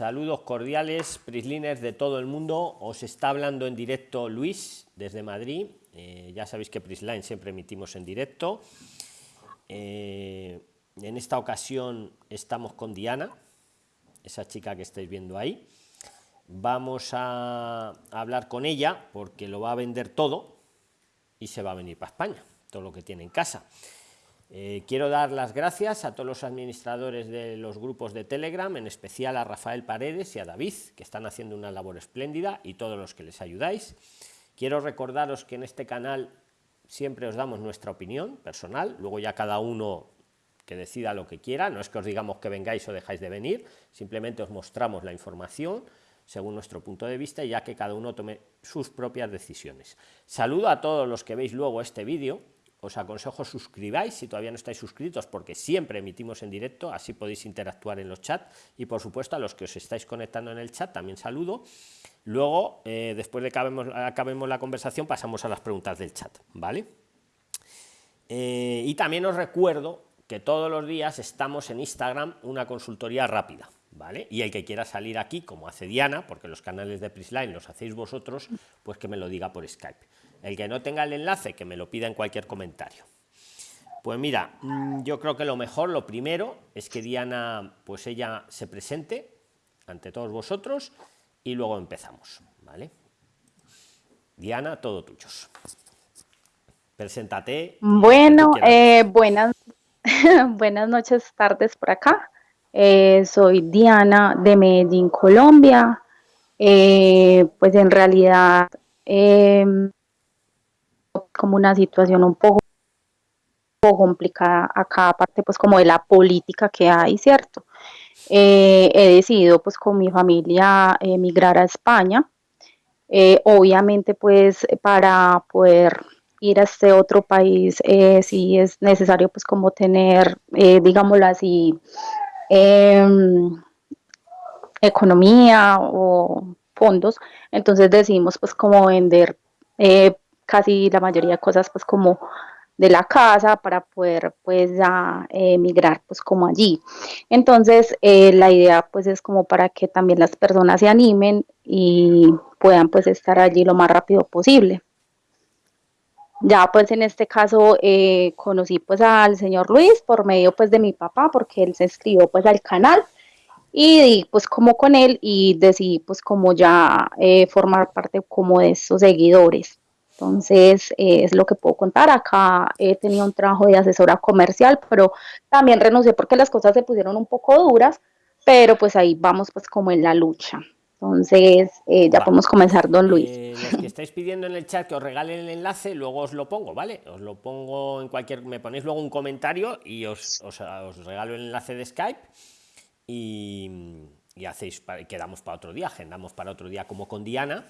Saludos cordiales, Prisliners de todo el mundo. Os está hablando en directo Luis desde Madrid. Eh, ya sabéis que Prisline siempre emitimos en directo. Eh, en esta ocasión estamos con Diana, esa chica que estáis viendo ahí. Vamos a hablar con ella porque lo va a vender todo y se va a venir para España, todo lo que tiene en casa. Eh, quiero dar las gracias a todos los administradores de los grupos de Telegram, en especial a Rafael Paredes y a David, que están haciendo una labor espléndida, y todos los que les ayudáis. Quiero recordaros que en este canal siempre os damos nuestra opinión personal, luego ya cada uno que decida lo que quiera, no es que os digamos que vengáis o dejáis de venir, simplemente os mostramos la información según nuestro punto de vista, ya que cada uno tome sus propias decisiones. Saludo a todos los que veis luego este vídeo, os aconsejo suscribáis si todavía no estáis suscritos porque siempre emitimos en directo, así podéis interactuar en los chats y por supuesto a los que os estáis conectando en el chat también saludo. Luego, eh, después de que acabemos, la conversación, pasamos a las preguntas del chat, ¿vale? Eh, y también os recuerdo que todos los días estamos en Instagram una consultoría rápida, ¿vale? Y el que quiera salir aquí, como hace Diana, porque los canales de Prisline los hacéis vosotros, pues que me lo diga por Skype. El que no tenga el enlace, que me lo pida en cualquier comentario. Pues mira, mm, yo creo que lo mejor, lo primero, es que Diana, pues ella se presente ante todos vosotros y luego empezamos, ¿vale? Diana, todo tuyos. Preséntate. Bueno, eh, buenas, buenas noches, tardes por acá. Eh, soy Diana de Medellín, Colombia. Eh, pues en realidad em, como una situación un poco, complicada acá, aparte pues como de la política que hay, ¿cierto? Eh, he decidido pues con mi familia emigrar a España. Eh, obviamente pues para poder ir a este otro país eh, sí es necesario pues como tener, digámoslo así, em, economía o fondos. Entonces decidimos pues como vender casi la mayoría de cosas pues como de la casa para poder pues ya emigrar pues como allí. Entonces eh, la idea pues es como para que también las personas se animen y puedan pues estar allí lo más rápido posible. Ya pues en este caso eh, conocí pues al señor Luis por medio pues de mi papá porque él se escribió pues al canal y pues como con él y decidí pues como ya eh, formar parte como de esos seguidores. Entonces, eh, es lo que puedo contar. Acá he tenido un trabajo de asesora comercial, pero también renuncié porque las cosas se pusieron un poco duras, pero pues ahí vamos pues como en la lucha. Entonces, eh, ya podemos comenzar, don Luis. Eh, los que estáis pidiendo en el chat que os regalen el enlace, luego os lo pongo, ¿vale? Os lo pongo en cualquier... Me ponéis luego un comentario y os, os, regalo el enlace de Skype y, y hacéis... Quedamos para otro día, agendamos para otro día como con Diana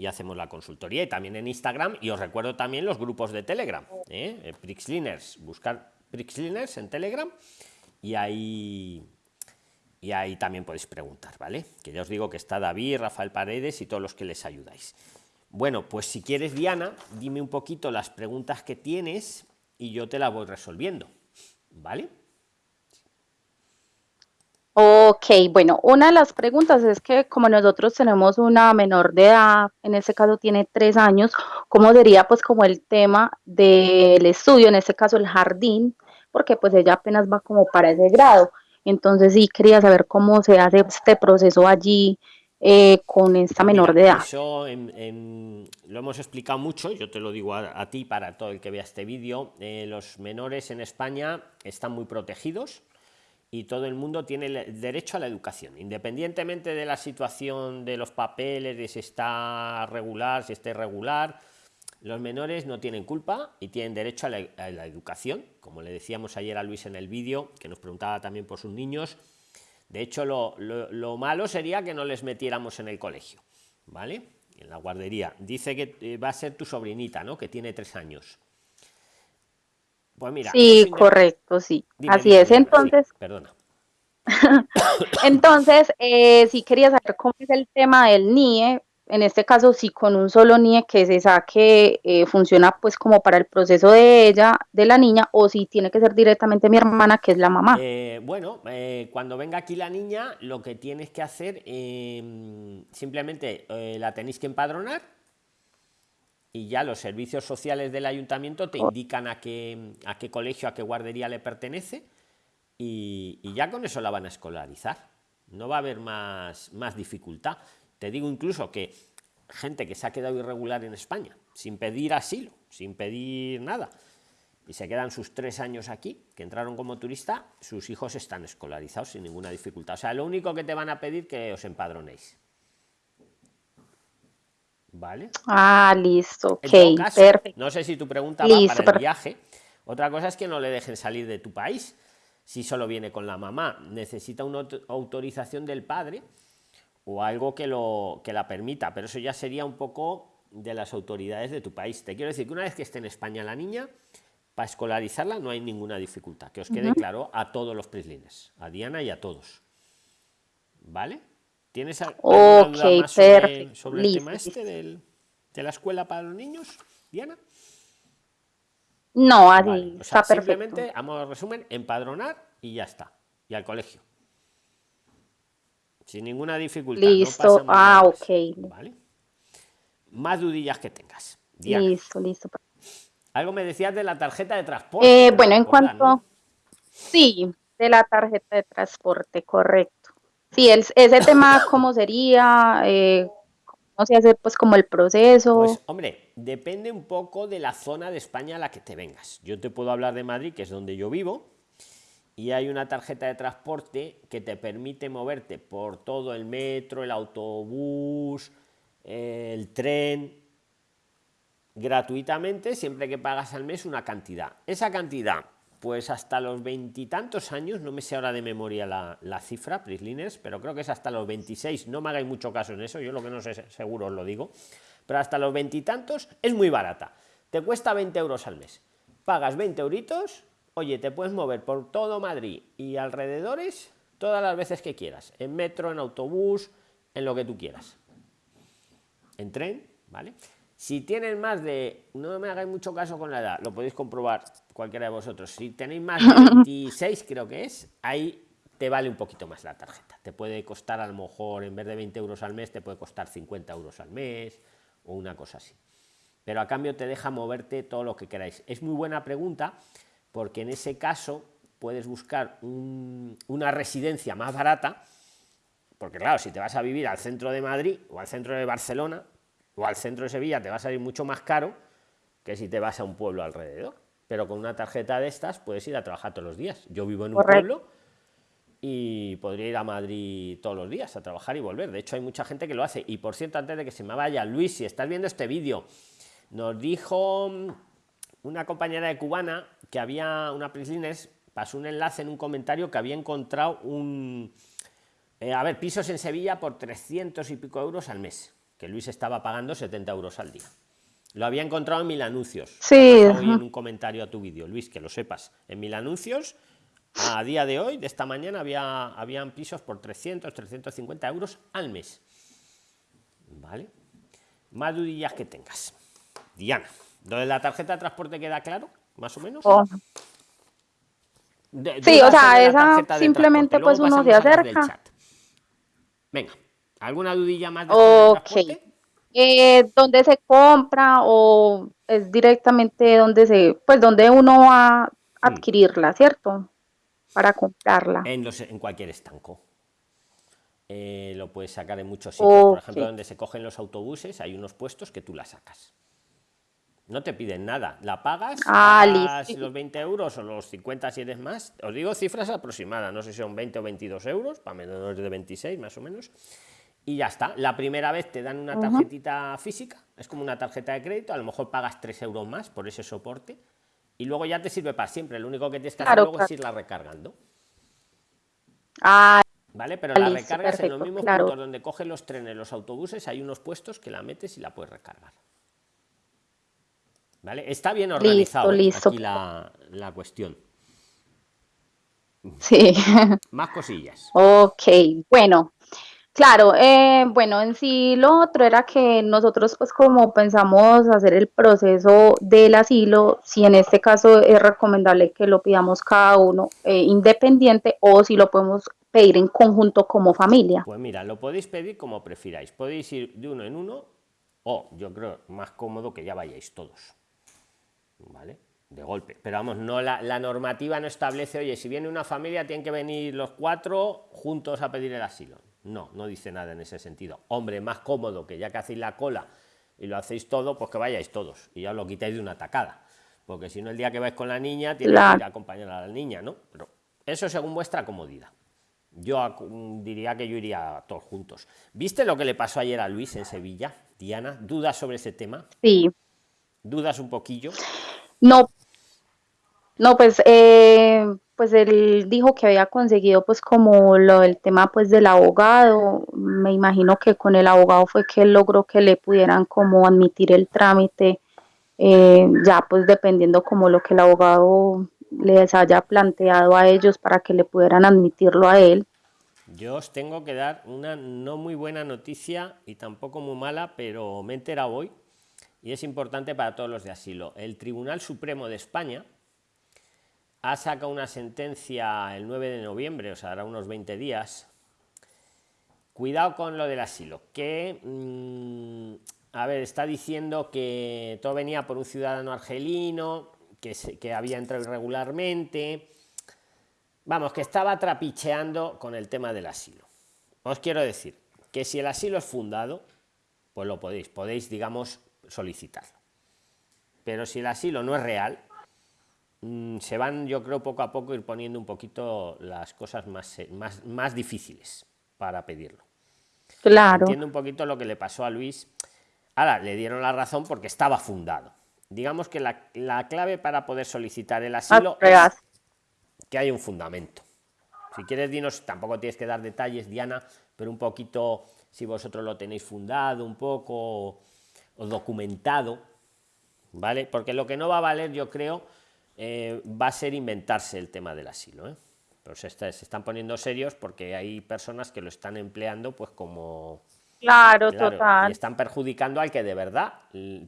y hacemos la consultoría y también en Instagram y os recuerdo también los grupos de Telegram, ¿eh? eh Prixliners, buscar Prixliners en Telegram y ahí y ahí también podéis preguntar, ¿vale? Que ya os digo que está David, Rafael Paredes y todos los que les ayudáis. Bueno, pues si quieres, Diana, dime un poquito las preguntas que tienes y yo te las voy resolviendo, ¿vale? Ok, bueno, una de las preguntas es que como nosotros tenemos una menor de edad, en este caso tiene tres años, ¿cómo sería pues como el tema del estudio, en este caso el jardín? Porque pues ella apenas va como para ese grado. Entonces sí quería saber cómo se hace este proceso allí eh, con esta menor de edad. Eso lo hemos explicado mucho, yo te lo digo a, ti para todo el que vea este vídeo. Eh, los menores en España están muy protegidos y todo el mundo tiene derecho a la educación, independientemente de la situación de los papeles, de si está regular, si está irregular. Los menores no tienen culpa y tienen derecho a la, educación, como le decíamos ayer a Luis en el vídeo, que nos preguntaba también por sus niños. De hecho, lo, lo, malo sería que no les metiéramos en el colegio, ¿vale? En la guardería. Dice que eh, va a ser tu sobrinita, ¿no? Que tiene tres años. Pues mira. Sí, correcto, sí. Así es, entonces. perdona. entonces, eh, sí quería saber cómo es el tema del NIE, en este caso, si con un solo NIE que se saque eh, funciona pues como para el proceso de ella, de la niña, o si tiene que ser directamente mi hermana, que es la mamá. Eh, bueno, eh, cuando venga aquí la niña, lo que tienes que hacer, em, simplemente la tenéis que empadronar y ya los servicios sociales del ayuntamiento te indican a qué, a qué colegio, a qué guardería le pertenece y, ya con eso la van a escolarizar. No va a haber más, más dificultad. Te digo incluso que gente que se ha quedado irregular en España, sin pedir asilo, sin pedir nada, y se quedan sus tres años aquí, que entraron como turista, sus hijos están escolarizados sin ninguna dificultad. O sea, lo único que te van a pedir que os empadronéis. ¿Vale? Ah, listo, ok, perfecto. No sé si tu pregunta va para el viaje. Otra cosa es que no le dejen salir de tu país. Si solo viene con la mamá, necesita una autorización del padre o algo que, lo, que la permita, pero eso ya sería un poco de las autoridades de tu país. Te quiero decir que una vez que esté en España la niña, para escolarizarla no hay ninguna dificultad, que os quede claro a todos los prislines, a Diana y a todos. ¿Vale? ¿Tienes alguna duda más sobre, el tema este de la escuela para los niños, Diana? No, así está Simplemente, a resumen, empadronar y ya está. Y al colegio sin ninguna dificultad. Listo, ah, ok. ¿Vale? Más dudillas que tengas. Listo, listo. Algo me decías de la tarjeta de transporte. Eh, bueno, en cuanto... Sí, de la tarjeta de transporte, correcto. Sí, el, ese tema, ¿cómo sería? Eh, ¿Cómo se hace pues como el proceso? Pues hombre, depende un poco de la zona de España a la que te vengas. Yo te puedo hablar de Madrid, que es donde yo vivo, y hay una tarjeta de transporte que te permite moverte por todo el metro, el autobús, el tren, gratuitamente, siempre que pagas al mes una cantidad. Esa cantidad, pues hasta los veintitantos años, no me sé ahora de memoria la, cifra, Prisliners, pero creo que es hasta los 26, no me hagáis mucho caso en eso, yo lo que no sé seguro os lo digo, pero hasta los veintitantos es muy barata, te cuesta 20 euros al mes, pagas 20 euritos oye, te puedes mover por todo Madrid y alrededores todas las veces que quieras, en metro, en autobús, en lo que tú quieras. En tren, ¿vale? Si tienes más de, no me hagáis mucho caso con la edad, lo podéis comprobar cualquiera de vosotros, si tenéis más de 26 creo que es, ahí te vale un poquito más la tarjeta. Te puede costar a lo mejor, en vez de 20 euros al mes, te puede costar 50 euros al mes o una cosa así. Pero a cambio te deja moverte todo lo que queráis. Es muy buena pregunta porque en ese caso puedes buscar una residencia más barata, porque claro, si te vas a vivir al centro de Madrid o al centro de Barcelona o al centro de Sevilla, te va a salir mucho más caro que si te vas a un pueblo alrededor. Pero con una tarjeta de estas puedes ir a trabajar todos los días. Yo vivo en un pueblo y podría ir a Madrid todos los días a trabajar y volver. De hecho, hay mucha gente que lo hace. Y por cierto, antes de que se me vaya, Luis, si estás viendo este vídeo, nos dijo una compañera de cubana que había una Prislines, pasó un enlace en un comentario que había encontrado un... Eh, a ver, pisos en Sevilla por 300 y pico euros al mes, que Luis estaba pagando 70 euros al día. Lo había encontrado en mil anuncios. Sí. en un comentario a tu vídeo, Luis, que lo sepas. En mil anuncios, a día de hoy, de esta mañana, había, habían pisos por 300, 350 euros al mes. ¿Vale? Más dudillas que tengas. Diana, ¿lo de la tarjeta de transporte queda claro? más o menos. Oh. sí, o sea, esa simplemente pues uno se acerca. Venga, ¿alguna dudilla más? De ok. Eh, ¿Dónde se compra o es directamente donde se, pues donde uno va a mm. adquirirla, ¿cierto? Para comprarla. En, los, en cualquier estanco. Eh, lo puedes sacar en muchos sitios. Por ejemplo, donde se cogen los autobuses, hay unos puestos que tú la sacas no te piden nada. La pagas, ah, los 20 euros o los 50 si eres más. Os digo cifras aproximadas, no sé si son 20 o 22 euros, para menores de 26 más o menos. Y ya está. La primera vez te dan una tarjetita física, es como una tarjeta de crédito, a lo mejor pagas 3 euros más por ese soporte. Y luego ya te sirve para siempre. Lo único que tienes que hacer luego es irla recargando. Ah, ¿Vale? Pero la recargas en los mismos puntos donde cogen los trenes, los autobuses, hay unos puestos que la metes y la puedes recargar. ¿Vale? Está bien organizado aquí la, la cuestión. Sí. Más cosillas. Ok, bueno. Claro, eh, bueno, en sí lo otro era que nosotros pues como pensamos hacer el proceso del asilo, si en este caso es recomendable que lo pidamos cada uno eh, independiente o si lo podemos pedir en conjunto como familia. Pues mira, lo podéis pedir como prefiráis. Podéis ir de uno en uno o yo creo más cómodo que ya vayáis todos. ¿Vale? De golpe. Pero vamos, no la, la normativa no establece, oye, si viene una familia tienen que venir los cuatro juntos a pedir el asilo no, no dice nada en ese sentido. Hombre, más cómodo que ya que hacéis la cola y lo hacéis todo, pues que vayáis todos y ya os lo quitáis de una tacada. Porque si no, el día que vais con la niña, tienes que ir a acompañar a la niña, ¿no? Pero eso según vuestra comodidad. Yo diría que yo iría todos juntos. ¿Viste lo que le pasó ayer a Luis en Sevilla? Diana, ¿dudas sobre ese tema? Sí. ¿Dudas un poquillo? No, no, pues eh, pues él dijo que había conseguido pues como lo del tema pues del abogado, me imagino que con el abogado fue que él logró que le pudieran como admitir el trámite, eh, ya pues dependiendo como lo que el abogado les haya planteado a ellos para que le pudieran admitirlo a él. Yo os tengo que dar una no muy buena noticia y tampoco muy mala, pero me he hoy y es importante para todos los de asilo. El Tribunal Supremo de España, ha sacado una sentencia el 9 de noviembre, o sea, hará unos 20 días. Cuidado con lo del asilo, que, mm, a ver, está diciendo que todo venía por un ciudadano argelino, que, que había entrado irregularmente. Vamos, que estaba trapicheando con el tema del asilo. Os quiero decir que si el asilo es fundado, pues lo podéis, podéis, digamos, solicitarlo. Pero si el asilo no es real, Mm, se van, yo creo, poco a poco ir poniendo un poquito las cosas más, más, más difíciles para pedirlo. Claro. Entiendo un poquito lo que le pasó a Luis. Ahora, le dieron la razón porque estaba fundado. Digamos que la, la clave para poder solicitar el asilo es que hay un fundamento. Si quieres, dinos, tampoco tienes que dar detalles, Diana, pero un poquito, si vosotros lo tenéis fundado, un poco, o documentado, ¿vale? Porque lo que no va a valer, yo creo, eh, va a ser inventarse el tema del asilo. ¿eh? Pero se, están poniendo serios porque hay personas que lo están empleando pues como... Claro, total. Y están perjudicando al que de verdad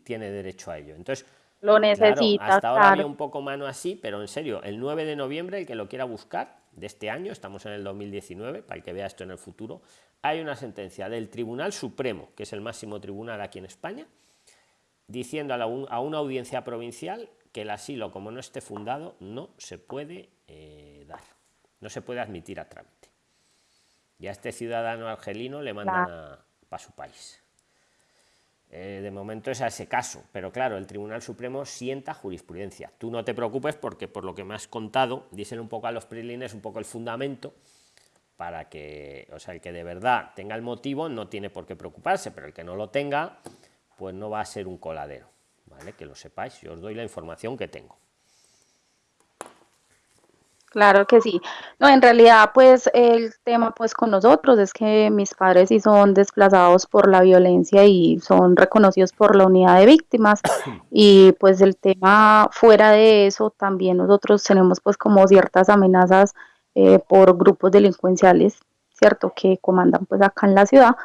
tiene derecho a ello. Entonces, lo necesita. hasta ahora había un poco mano así, pero en serio, el 9 de noviembre, el que lo quiera buscar, de este año, estamos en el 2019, para el que vea esto en el futuro, hay una sentencia del Tribunal Supremo, que es el máximo tribunal aquí en España, diciendo a una audiencia provincial que el asilo, como no esté fundado, no se puede eh, dar, no se puede admitir a trámite. Y a este ciudadano argelino le mandan para su país. Eh, de momento es a ese caso, pero claro, el Tribunal Supremo sienta jurisprudencia. Tú no te preocupes porque por lo que me has contado, dicen un poco a los prilines, un poco el fundamento, para que, o sea, el que de verdad tenga el motivo no tiene por qué preocuparse, pero el que no lo tenga, pues no va a ser un coladero. Que lo sepáis, yo os doy la información que tengo. Claro que sí. No, en realidad, pues el tema pues con nosotros es que mis padres sí son desplazados por la violencia y son reconocidos por la unidad de víctimas y pues el tema fuera de eso también nosotros tenemos pues como ciertas amenazas eh, por grupos delincuenciales, ¿cierto? Que comandan pues acá en la ciudad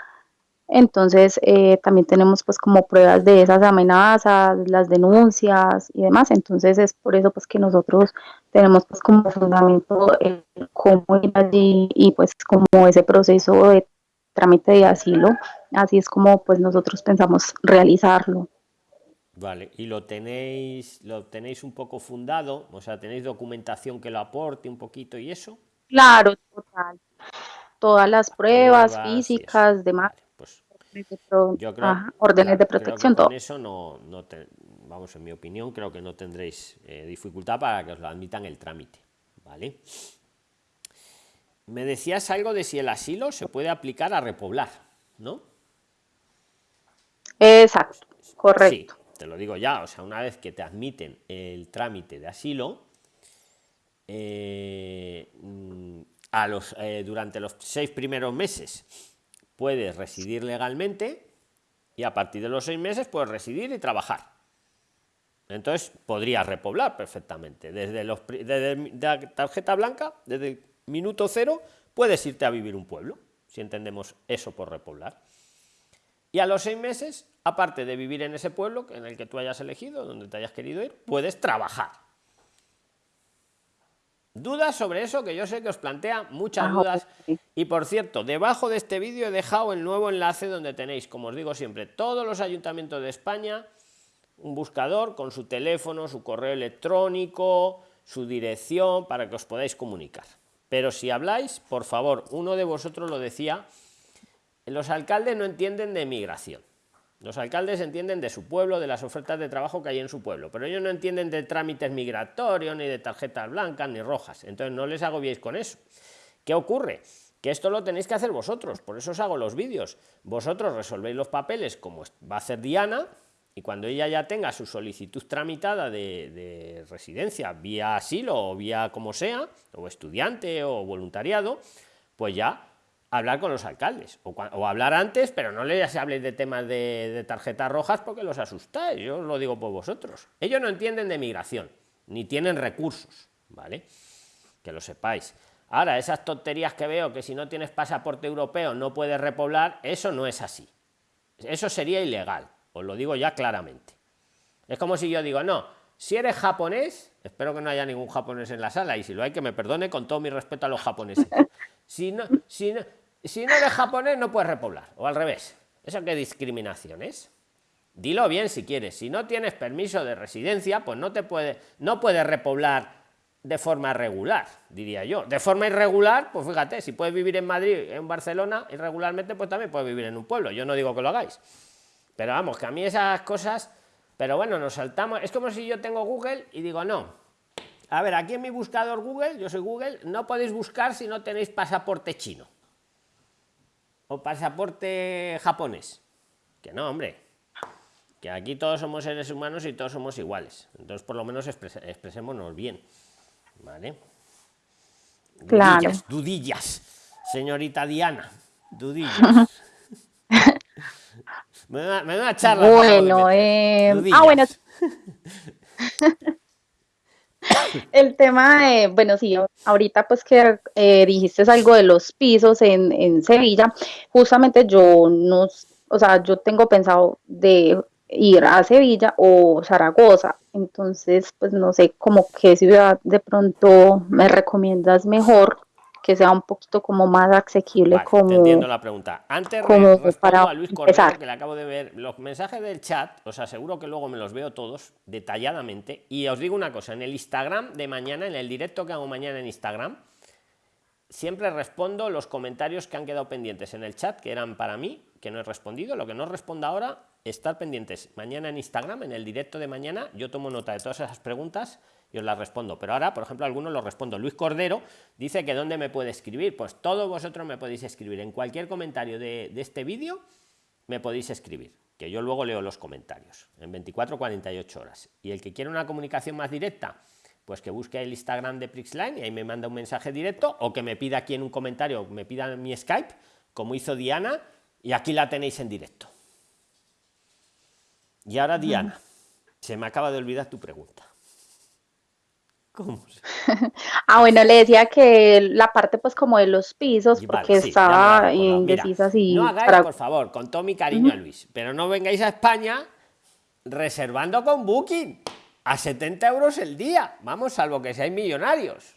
entonces, eh, también tenemos pues como pruebas de esas amenazas, las denuncias y demás. Entonces, es por eso pues que nosotros tenemos pues como fundamento el cómo ir allí y pues como ese proceso de trámite de asilo. Así es como pues nosotros pensamos realizarlo. Vale, y lo tenéis, lo tenéis un poco fundado, o sea, tenéis documentación que lo aporte un poquito y eso. Claro, total. Todas las pruebas, físicas, demás yo creo, órdenes de protección, todo. Con eso no, no vamos, en mi opinión, creo que no tendréis eh, dificultad para que os lo admitan el trámite, ¿vale? Me decías algo de si el asilo se puede aplicar a repoblar, ¿no? Exacto, correcto. te lo digo ya, o sea, una vez que te admiten el trámite de asilo, eh, mm, a los, eh, durante los seis primeros meses puedes residir legalmente y a partir de los seis meses puedes residir y trabajar. Entonces podrías repoblar perfectamente. Desde, desde la tarjeta blanca, desde el minuto cero, puedes irte a vivir un pueblo si entendemos eso por repoblar. Y a los seis meses, aparte de vivir en ese pueblo en el que tú hayas elegido, donde te hayas querido ir, puedes trabajar. Dudas sobre eso que yo sé que os plantea muchas dudas. Y por cierto, debajo de este vídeo he dejado el nuevo enlace donde tenéis, como os digo siempre, todos los ayuntamientos de España, un buscador con su teléfono, su correo electrónico, su dirección, para que os podáis comunicar. Pero si habláis, por favor, uno de vosotros lo decía, los alcaldes no entienden de migración. Los alcaldes entienden de su pueblo, de las ofertas de trabajo que hay en su pueblo, pero ellos no entienden de trámites migratorios, ni de tarjetas blancas, ni rojas. Entonces no les agobiéis con eso. ¿Qué ocurre? Que esto lo tenéis que hacer vosotros, por eso os hago los vídeos. Vosotros resolvéis los papeles como va a hacer Diana, y cuando ella ya tenga su solicitud tramitada de, de residencia, vía asilo o vía como sea, o estudiante o voluntariado, pues ya hablar con los alcaldes o, hablar antes, pero no les habléis de temas de, tarjetas rojas porque los asustáis. Yo os lo digo por vosotros. Ellos no entienden de migración ni tienen recursos, ¿vale? Que lo sepáis. Ahora, esas tonterías que veo que si no tienes pasaporte europeo no puedes repoblar, eso no es así. Eso sería ilegal, os lo digo ya claramente. Es como si yo digo, no, si eres japonés, espero que no haya ningún japonés en la sala y si lo hay que me perdone con todo mi respeto a los japoneses. Si no, si no, si no eres japonés no puedes repoblar, o al revés. ¿Eso qué discriminación es? Dilo bien si quieres. Si no tienes permiso de residencia, pues no te puede, no puedes repoblar de forma regular, diría yo. De forma irregular, pues fíjate, si puedes vivir en Madrid, en Barcelona, irregularmente, pues también puedes vivir en un pueblo. Yo no digo que lo hagáis. Pero vamos, que a mí esas cosas, pero bueno, nos saltamos. Es como si yo tengo Google y digo, no. A ver, aquí en mi buscador Google, yo soy Google, no podéis buscar si no tenéis pasaporte chino o pasaporte japonés. Que no, hombre. Que aquí todos somos seres humanos y todos somos iguales. Entonces, por lo menos expresémonos bien. ¿Vale? Dudillas, dudillas. Señorita Diana, dudillas. me, da, una charla. Bueno, eh... ah, bueno. El tema de, bueno, sí, ahorita pues que eh, dijiste algo de los pisos en, en Sevilla, justamente yo no, o sea, yo tengo pensado de ir a Sevilla o Zaragoza, entonces pues no sé como qué ciudad de pronto me recomiendas mejor que sea un poquito como más asequible como entiendo la pregunta. Antes de para a Luis Cordero, que le acabo de ver los mensajes del chat os aseguro que luego me los veo todos detalladamente. Y os digo una cosa en el Instagram de mañana en el directo que hago mañana en Instagram siempre respondo los comentarios que han quedado pendientes en el chat que eran para mí que no he respondido. Lo que no responda ahora estar pendientes. Mañana en Instagram en el directo de mañana yo tomo nota de todas esas preguntas y os las respondo. Pero ahora, por ejemplo, algunos los respondo. Luis Cordero dice que dónde me puede escribir. Pues todos vosotros me podéis escribir. En cualquier comentario de, este vídeo me podéis escribir, que yo luego leo los comentarios en 24 48 horas. Y el que quiera una comunicación más directa, pues que busque el Instagram de Prixline y ahí me manda un mensaje directo o que me pida aquí en un comentario, me pida mi Skype, como hizo Diana, y aquí la tenéis en directo. Y ahora, Diana, se me acaba de olvidar tu pregunta. ah, bueno, le decía que la parte pues como de los pisos, porque estaba indecisa si... No hagáis, por favor, con todo mi cariño a Luis, pero no vengáis a España reservando con Booking a 70 euros el día. Vamos, salvo que seáis millonarios.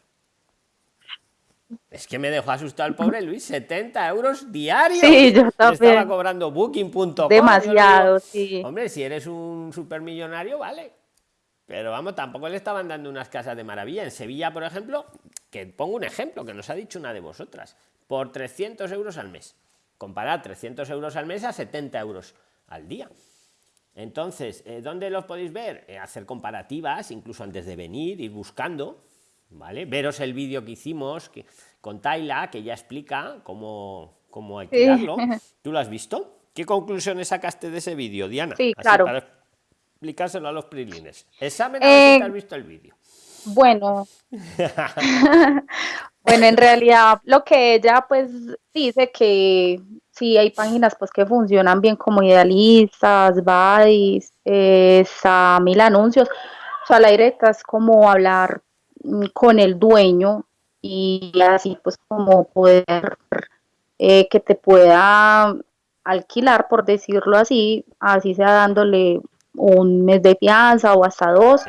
Es que me dejó asustado el pobre Luis, 70 euros diarios. Sí, yo Estaba cobrando booking.com. Demasiado, sí. Hombre, si eres un supermillonario, vale. Pero vamos, tampoco le estaban dando unas casas de maravilla. En Sevilla, por ejemplo, que pongo un ejemplo que nos ha dicho una de vosotras, por 300 euros al mes. Comparar 300 euros al mes a 70 euros al día. Entonces, eh, ¿dónde los podéis ver? Eh, hacer comparativas, incluso antes de venir, ir buscando, ¿vale? Veros el vídeo que hicimos que, con Tayla, que ya explica cómo, cómo alquilarlo. ¿Tú lo has visto? ¿Qué conclusiones sacaste de ese vídeo, Diana? Sí, claro explicárselo a los prilines. Examen eh, has visto el vídeo. Bueno. bueno, en realidad lo que ella pues dice que sí hay páginas pues que funcionan bien como idealistas, Vice, eh, mil anuncios. O sea, la directa es como hablar mm, con el dueño y así pues como poder eh, que te pueda alquilar, por decirlo así, así sea dándole un mes de fianza o hasta dos,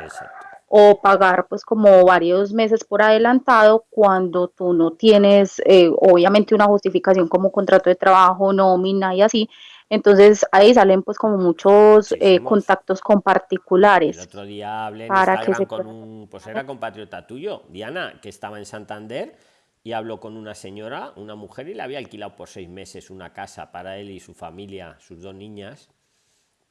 o pagar pues como varios meses por adelantado cuando tú no tienes eh, obviamente una justificación como contrato de trabajo, nómina y así. Entonces ahí salen pues como muchos eh, contactos con particulares. El otro día hablé en Instagram con un, pues era compatriota tuyo, Diana, que estaba en Santander y habló con una señora, una mujer, y le había alquilado por seis meses una casa para él y su familia, sus dos niñas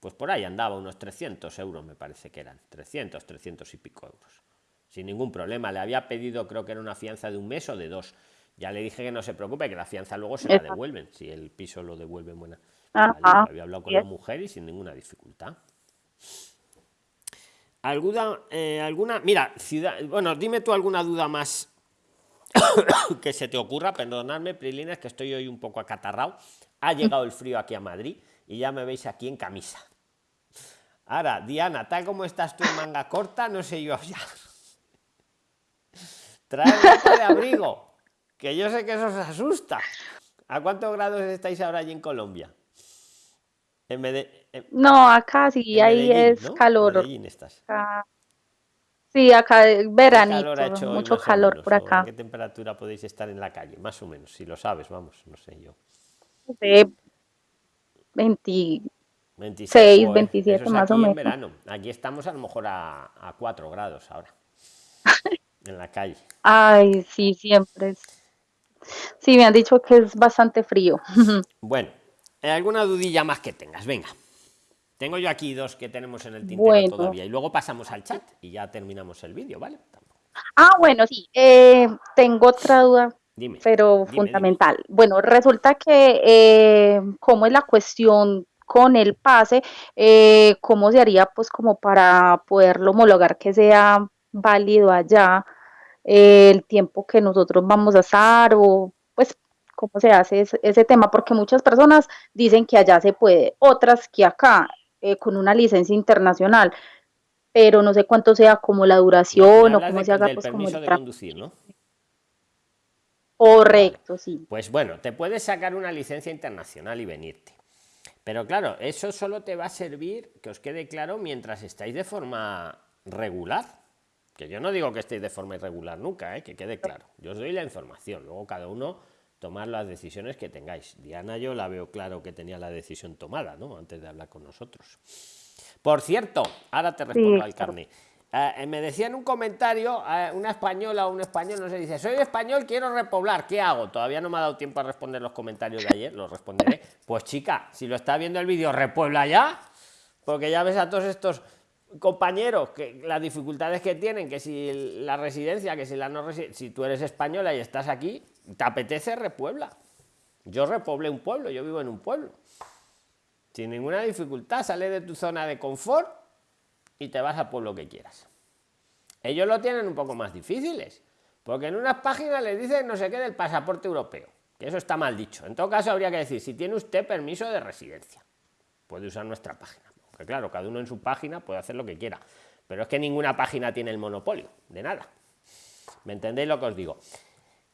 pues por ahí andaba unos 300 euros, me parece que eran, 300, 300 y pico euros. Sin ningún problema. Le había pedido, creo que era una fianza de un mes o de dos. Ya le dije que no se preocupe, que la fianza luego se la devuelven, si el piso lo devuelven buena. Había hablado con la mujer y sin ninguna dificultad. ¿Alguna, eh, alguna, mira, ciudad, bueno, dime tú alguna duda más que se te ocurra, perdonadme, Prilines, que estoy hoy un poco acatarrado. Ha llegado el frío aquí a Madrid y ya me veis aquí en camisa. Ahora, Diana, tal como estás tú en manga corta, no sé yo ya. Trae ropa de abrigo, que yo sé que eso os asusta. ¿A cuántos grados estáis ahora allí en Colombia? En no, acá sí, ahí es calor. Sí, acá veranito, mucho calor por acá. ¿Qué temperatura podéis estar en la calle? Más o menos, si lo sabes, vamos, no sé yo. 20, 26, 27 más o menos. verano. Aquí estamos a lo mejor a, a 4 grados ahora. en la calle. Ay, sí, siempre. Sí, me han dicho que es bastante frío. bueno, ¿alguna dudilla más que tengas? Venga. Tengo yo aquí dos que tenemos en el tintero todavía. Y luego pasamos al chat y ya terminamos el vídeo, ¿vale? Ah, bueno, sí. Eh, tengo otra duda pero fundamental. Bueno, resulta que eh, cómo es la cuestión con el pase, eh, cómo se haría pues como para poderlo homologar que sea válido allá eh, el tiempo que nosotros vamos a estar o pues cómo se hace ese, tema, porque muchas personas dicen que allá se puede, otras que acá con una licencia internacional, pero no sé cuánto sea como la duración o cómo se haga pues como el de conducir, ¿no? Correcto, sí. Pues bueno, te puedes sacar una licencia internacional y venirte. Pero claro, eso solo te va a servir, que os quede claro, mientras estáis de forma regular. Que yo no digo que estéis de forma irregular nunca, ¿eh? que quede claro. Yo os doy la información, luego cada uno tomar las decisiones que tengáis. Diana yo la veo claro que tenía la decisión tomada, ¿no? Antes de hablar con nosotros. Por cierto, ahora te respondo al carne. Eh, me decía en un comentario eh, una española o un español, no sé, dice, soy español, quiero repoblar, ¿qué hago? Todavía no me ha dado tiempo a responder los comentarios de ayer, los responderé. Pues chica, si lo está viendo el vídeo, repuebla ya, porque ya ves a todos estos compañeros que las dificultades que tienen, que si la residencia, que si la no residencia, si tú eres española y estás aquí, te apetece repuebla. Yo repoblé un pueblo, yo vivo en un pueblo. Sin ninguna dificultad, sale de tu zona de confort y te vas a por lo que quieras. Ellos lo tienen un poco más difíciles, porque en unas páginas les dicen no sé qué del pasaporte europeo, que eso está mal dicho. En todo caso, habría que decir, si tiene usted permiso de residencia, puede usar nuestra página. Porque claro, cada uno en su página puede hacer lo que quiera, pero es que ninguna página tiene el monopolio, de nada. ¿Me entendéis lo que os digo?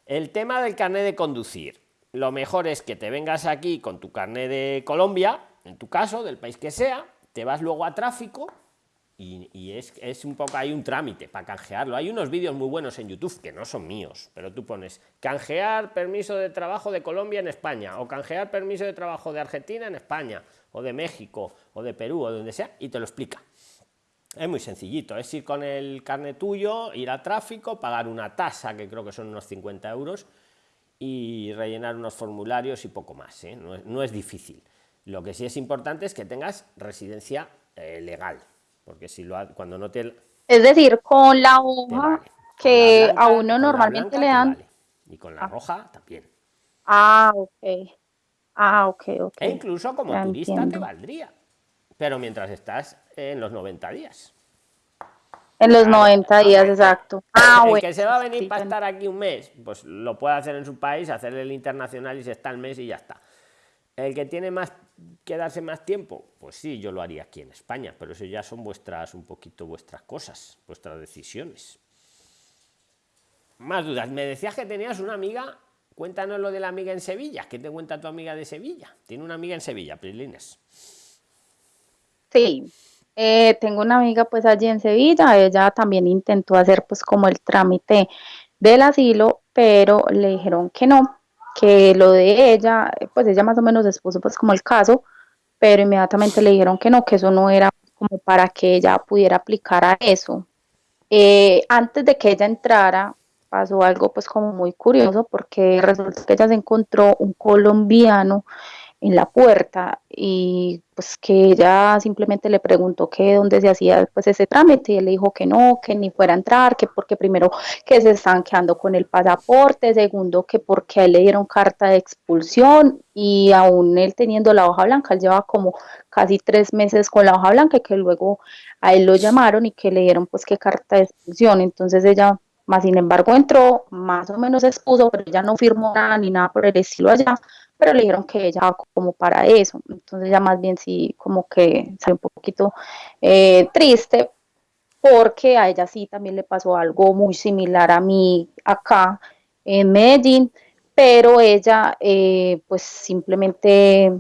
El tema del carnet de conducir. Lo mejor es que te vengas aquí con tu carnet de Colombia, en tu caso, del país que sea, te vas luego a tráfico, y, es, es, un poco, hay un trámite para canjearlo. Hay unos vídeos muy buenos en YouTube que no son míos, pero tú pones canjear permiso de trabajo de Colombia en España, o canjear permiso de trabajo de Argentina en España, o de México, o de Perú, o donde sea, y te lo explica. Es muy sencillito, es ir con el carnet tuyo, ir a tráfico, pagar una tasa, que creo que son unos 50 euros, y rellenar unos formularios y poco más. ¿eh? No, es, difícil. Lo que sí es importante es que tengas residencia eh, legal, porque si lo cuando no te es decir con la hoja que a uno normalmente le dan y con la ah. roja también. Ah ok. Ah ok ok. E incluso como turista te valdría pero mientras estás en los 90 días. En los 90 días, exacto. Ah, el que se va a venir para estar aquí un mes, pues lo puede hacer en su país, hacer el internacional y se está el mes y ya está. El que tiene más quedarse más tiempo, pues sí, yo lo haría aquí en España, pero eso ya son vuestras, un poquito vuestras cosas, vuestras decisiones. Más dudas. Me decías que tenías una amiga cuéntanos lo de la amiga en Sevilla. ¿Qué te cuenta tu amiga de Sevilla? Tiene una amiga en Sevilla, Prislines. Sí, eh, tengo una amiga pues allí en Sevilla, ella también intentó hacer pues como el trámite del asilo, pero le dijeron que no, que lo de ella, pues ella más o menos expuso pues como el caso, pero inmediatamente le dijeron que no, que eso no era como para que ella pudiera aplicar a eso. Eh, antes de que ella entrara, pasó algo pues como muy curioso porque resulta que ella se encontró un colombiano en la puerta y pues que ella simplemente le preguntó que dónde se hacía pues ese trámite. Y él le dijo que no, que ni fuera a entrar, que porque primero que se estaban quedando con el pasaporte, segundo que porque a él le dieron carta de expulsión y aún él teniendo la hoja blanca, él lleva como casi tres meses con la hoja blanca y que luego a él lo llamaron y que le dieron pues que carta de expulsión, entonces ella más sin embargo entró, más o menos expuso, pero ella no firmó nada ni nada por el estilo allá, pero le dijeron que ella como para eso, entonces ya más bien sí como que salió un poquito eh, triste porque a ella sí también le pasó algo muy similar a mí acá en Medellín, pero ella eh, pues simplemente,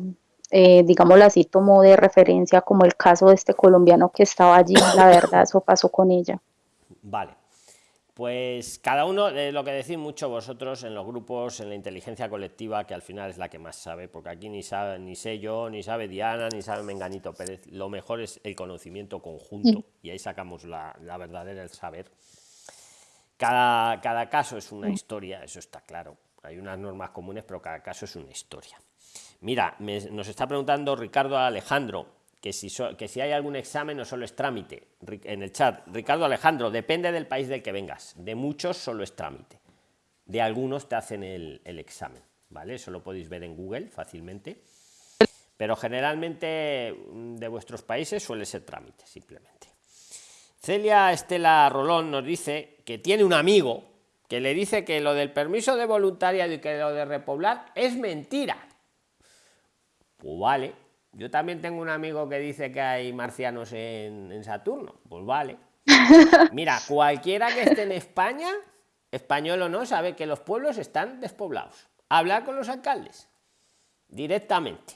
eh, digámoslo así, tomó de referencia como el caso de este colombiano que estaba allí, la verdad, eso pasó con ella. Vale. Pues cada uno, de lo que decís mucho vosotros en los grupos, en la inteligencia colectiva, que al final es la que más sabe, porque aquí ni sabe, ni sé yo, ni sabe Diana, ni sabe Menganito Pérez. Lo mejor es el conocimiento conjunto y ahí sacamos la, verdadera, el saber. Cada, cada caso es una historia, eso está claro. Hay unas normas comunes, pero cada caso es una historia. Mira, nos está preguntando Ricardo Alejandro, que si, que si hay algún examen no solo es trámite. En el chat, Ricardo Alejandro, depende del país del que vengas. De muchos solo es trámite. De algunos te hacen el, examen, ¿vale? Eso lo podéis ver en Google fácilmente. Pero generalmente mm, de vuestros países suele ser trámite, simplemente. Celia Estela Rolón nos dice que tiene un amigo que le dice que lo del permiso de voluntariado y que lo de repoblar es mentira. Pues vale, yo también tengo un amigo que dice que hay marcianos en, Saturno. Pues vale. Mira, cualquiera que esté en España, español o no, sabe que los pueblos están despoblados. Hablar con los alcaldes directamente.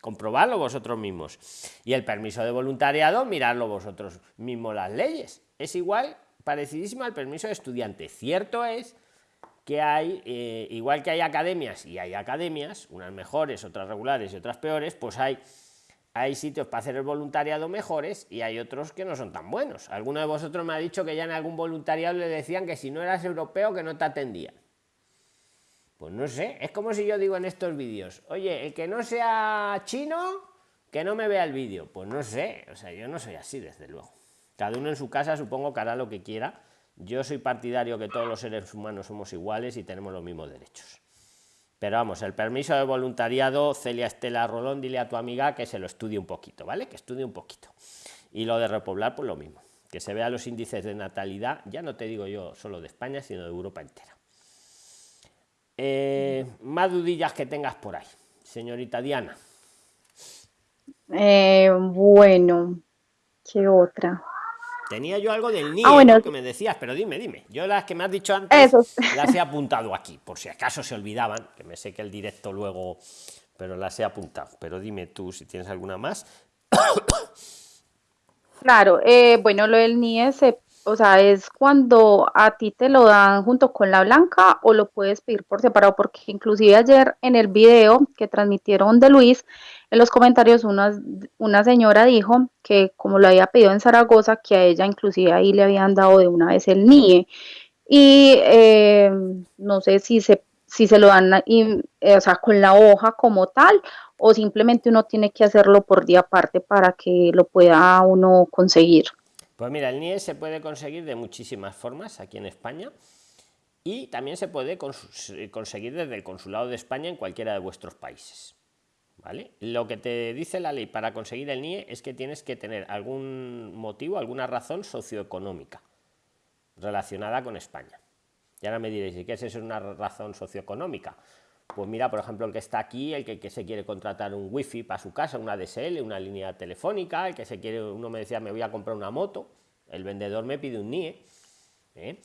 Comprobarlo vosotros mismos. Y el permiso de voluntariado, mirarlo vosotros mismos las leyes. Es igual, parecidísimo al permiso de estudiante. Cierto es que hay, eh, igual que hay academias y hay academias, unas mejores, otras regulares y otras peores, pues hay, hay sitios para hacer el voluntariado mejores y hay otros que no son tan buenos. Alguno de vosotros me ha dicho que ya en algún voluntariado le decían que si no eras europeo que no te atendían. Pues no sé, es como si yo digo en estos vídeos, oye, el que no sea chino, que no me vea el vídeo. Pues no sé, o sea, yo no soy así, desde luego. Cada uno en su casa supongo que hará lo que quiera yo soy partidario que todos los seres humanos somos iguales y tenemos los mismos derechos. Pero vamos, el permiso de voluntariado, Celia Estela Rolón, dile a tu amiga que se lo estudie un poquito, ¿vale? Que estudie un poquito. Y lo de repoblar, pues lo mismo. Que se vea los índices de natalidad, ya no te digo yo solo de España, sino de Europa entera. Eh, más dudillas que tengas por ahí, señorita Diana. Eh, bueno, ¿qué otra? Tenía yo algo del NIE ah, que me decías, pero dime, dime. Yo las que me has dicho antes las he apuntado aquí, por si acaso se olvidaban, que me sé que el directo luego, pero las he apuntado. Pero dime tú si tienes alguna más. Claro, eh, bueno, lo del NIE se o sea, es cuando a ti te lo dan junto con la blanca o lo puedes pedir por separado, porque inclusive ayer en el video que transmitieron de Luis, en los comentarios una, una señora dijo que como lo había pedido en Zaragoza, que a ella inclusive ahí le habían dado de una vez el NIE. Y eh, no sé si se, si se lo dan eh, o sea, con la hoja como tal o simplemente uno tiene que hacerlo por día aparte para que lo pueda uno conseguir. Pues mira, el NIE se puede conseguir de muchísimas formas aquí en España y también se puede conseguir desde el Consulado de España en cualquiera de vuestros países. ¿Vale? Lo que te dice la ley para conseguir el NIE es que tienes que tener algún motivo, alguna razón socioeconómica relacionada con España. Y ahora me diréis, ¿y qué es eso una razón socioeconómica? Pues mira, por ejemplo, el que está aquí, el que, se quiere contratar un wifi para su casa, una DSL, una línea telefónica, el que se quiere, uno me decía, me voy a comprar una moto, el vendedor me pide un NIE. ¿eh?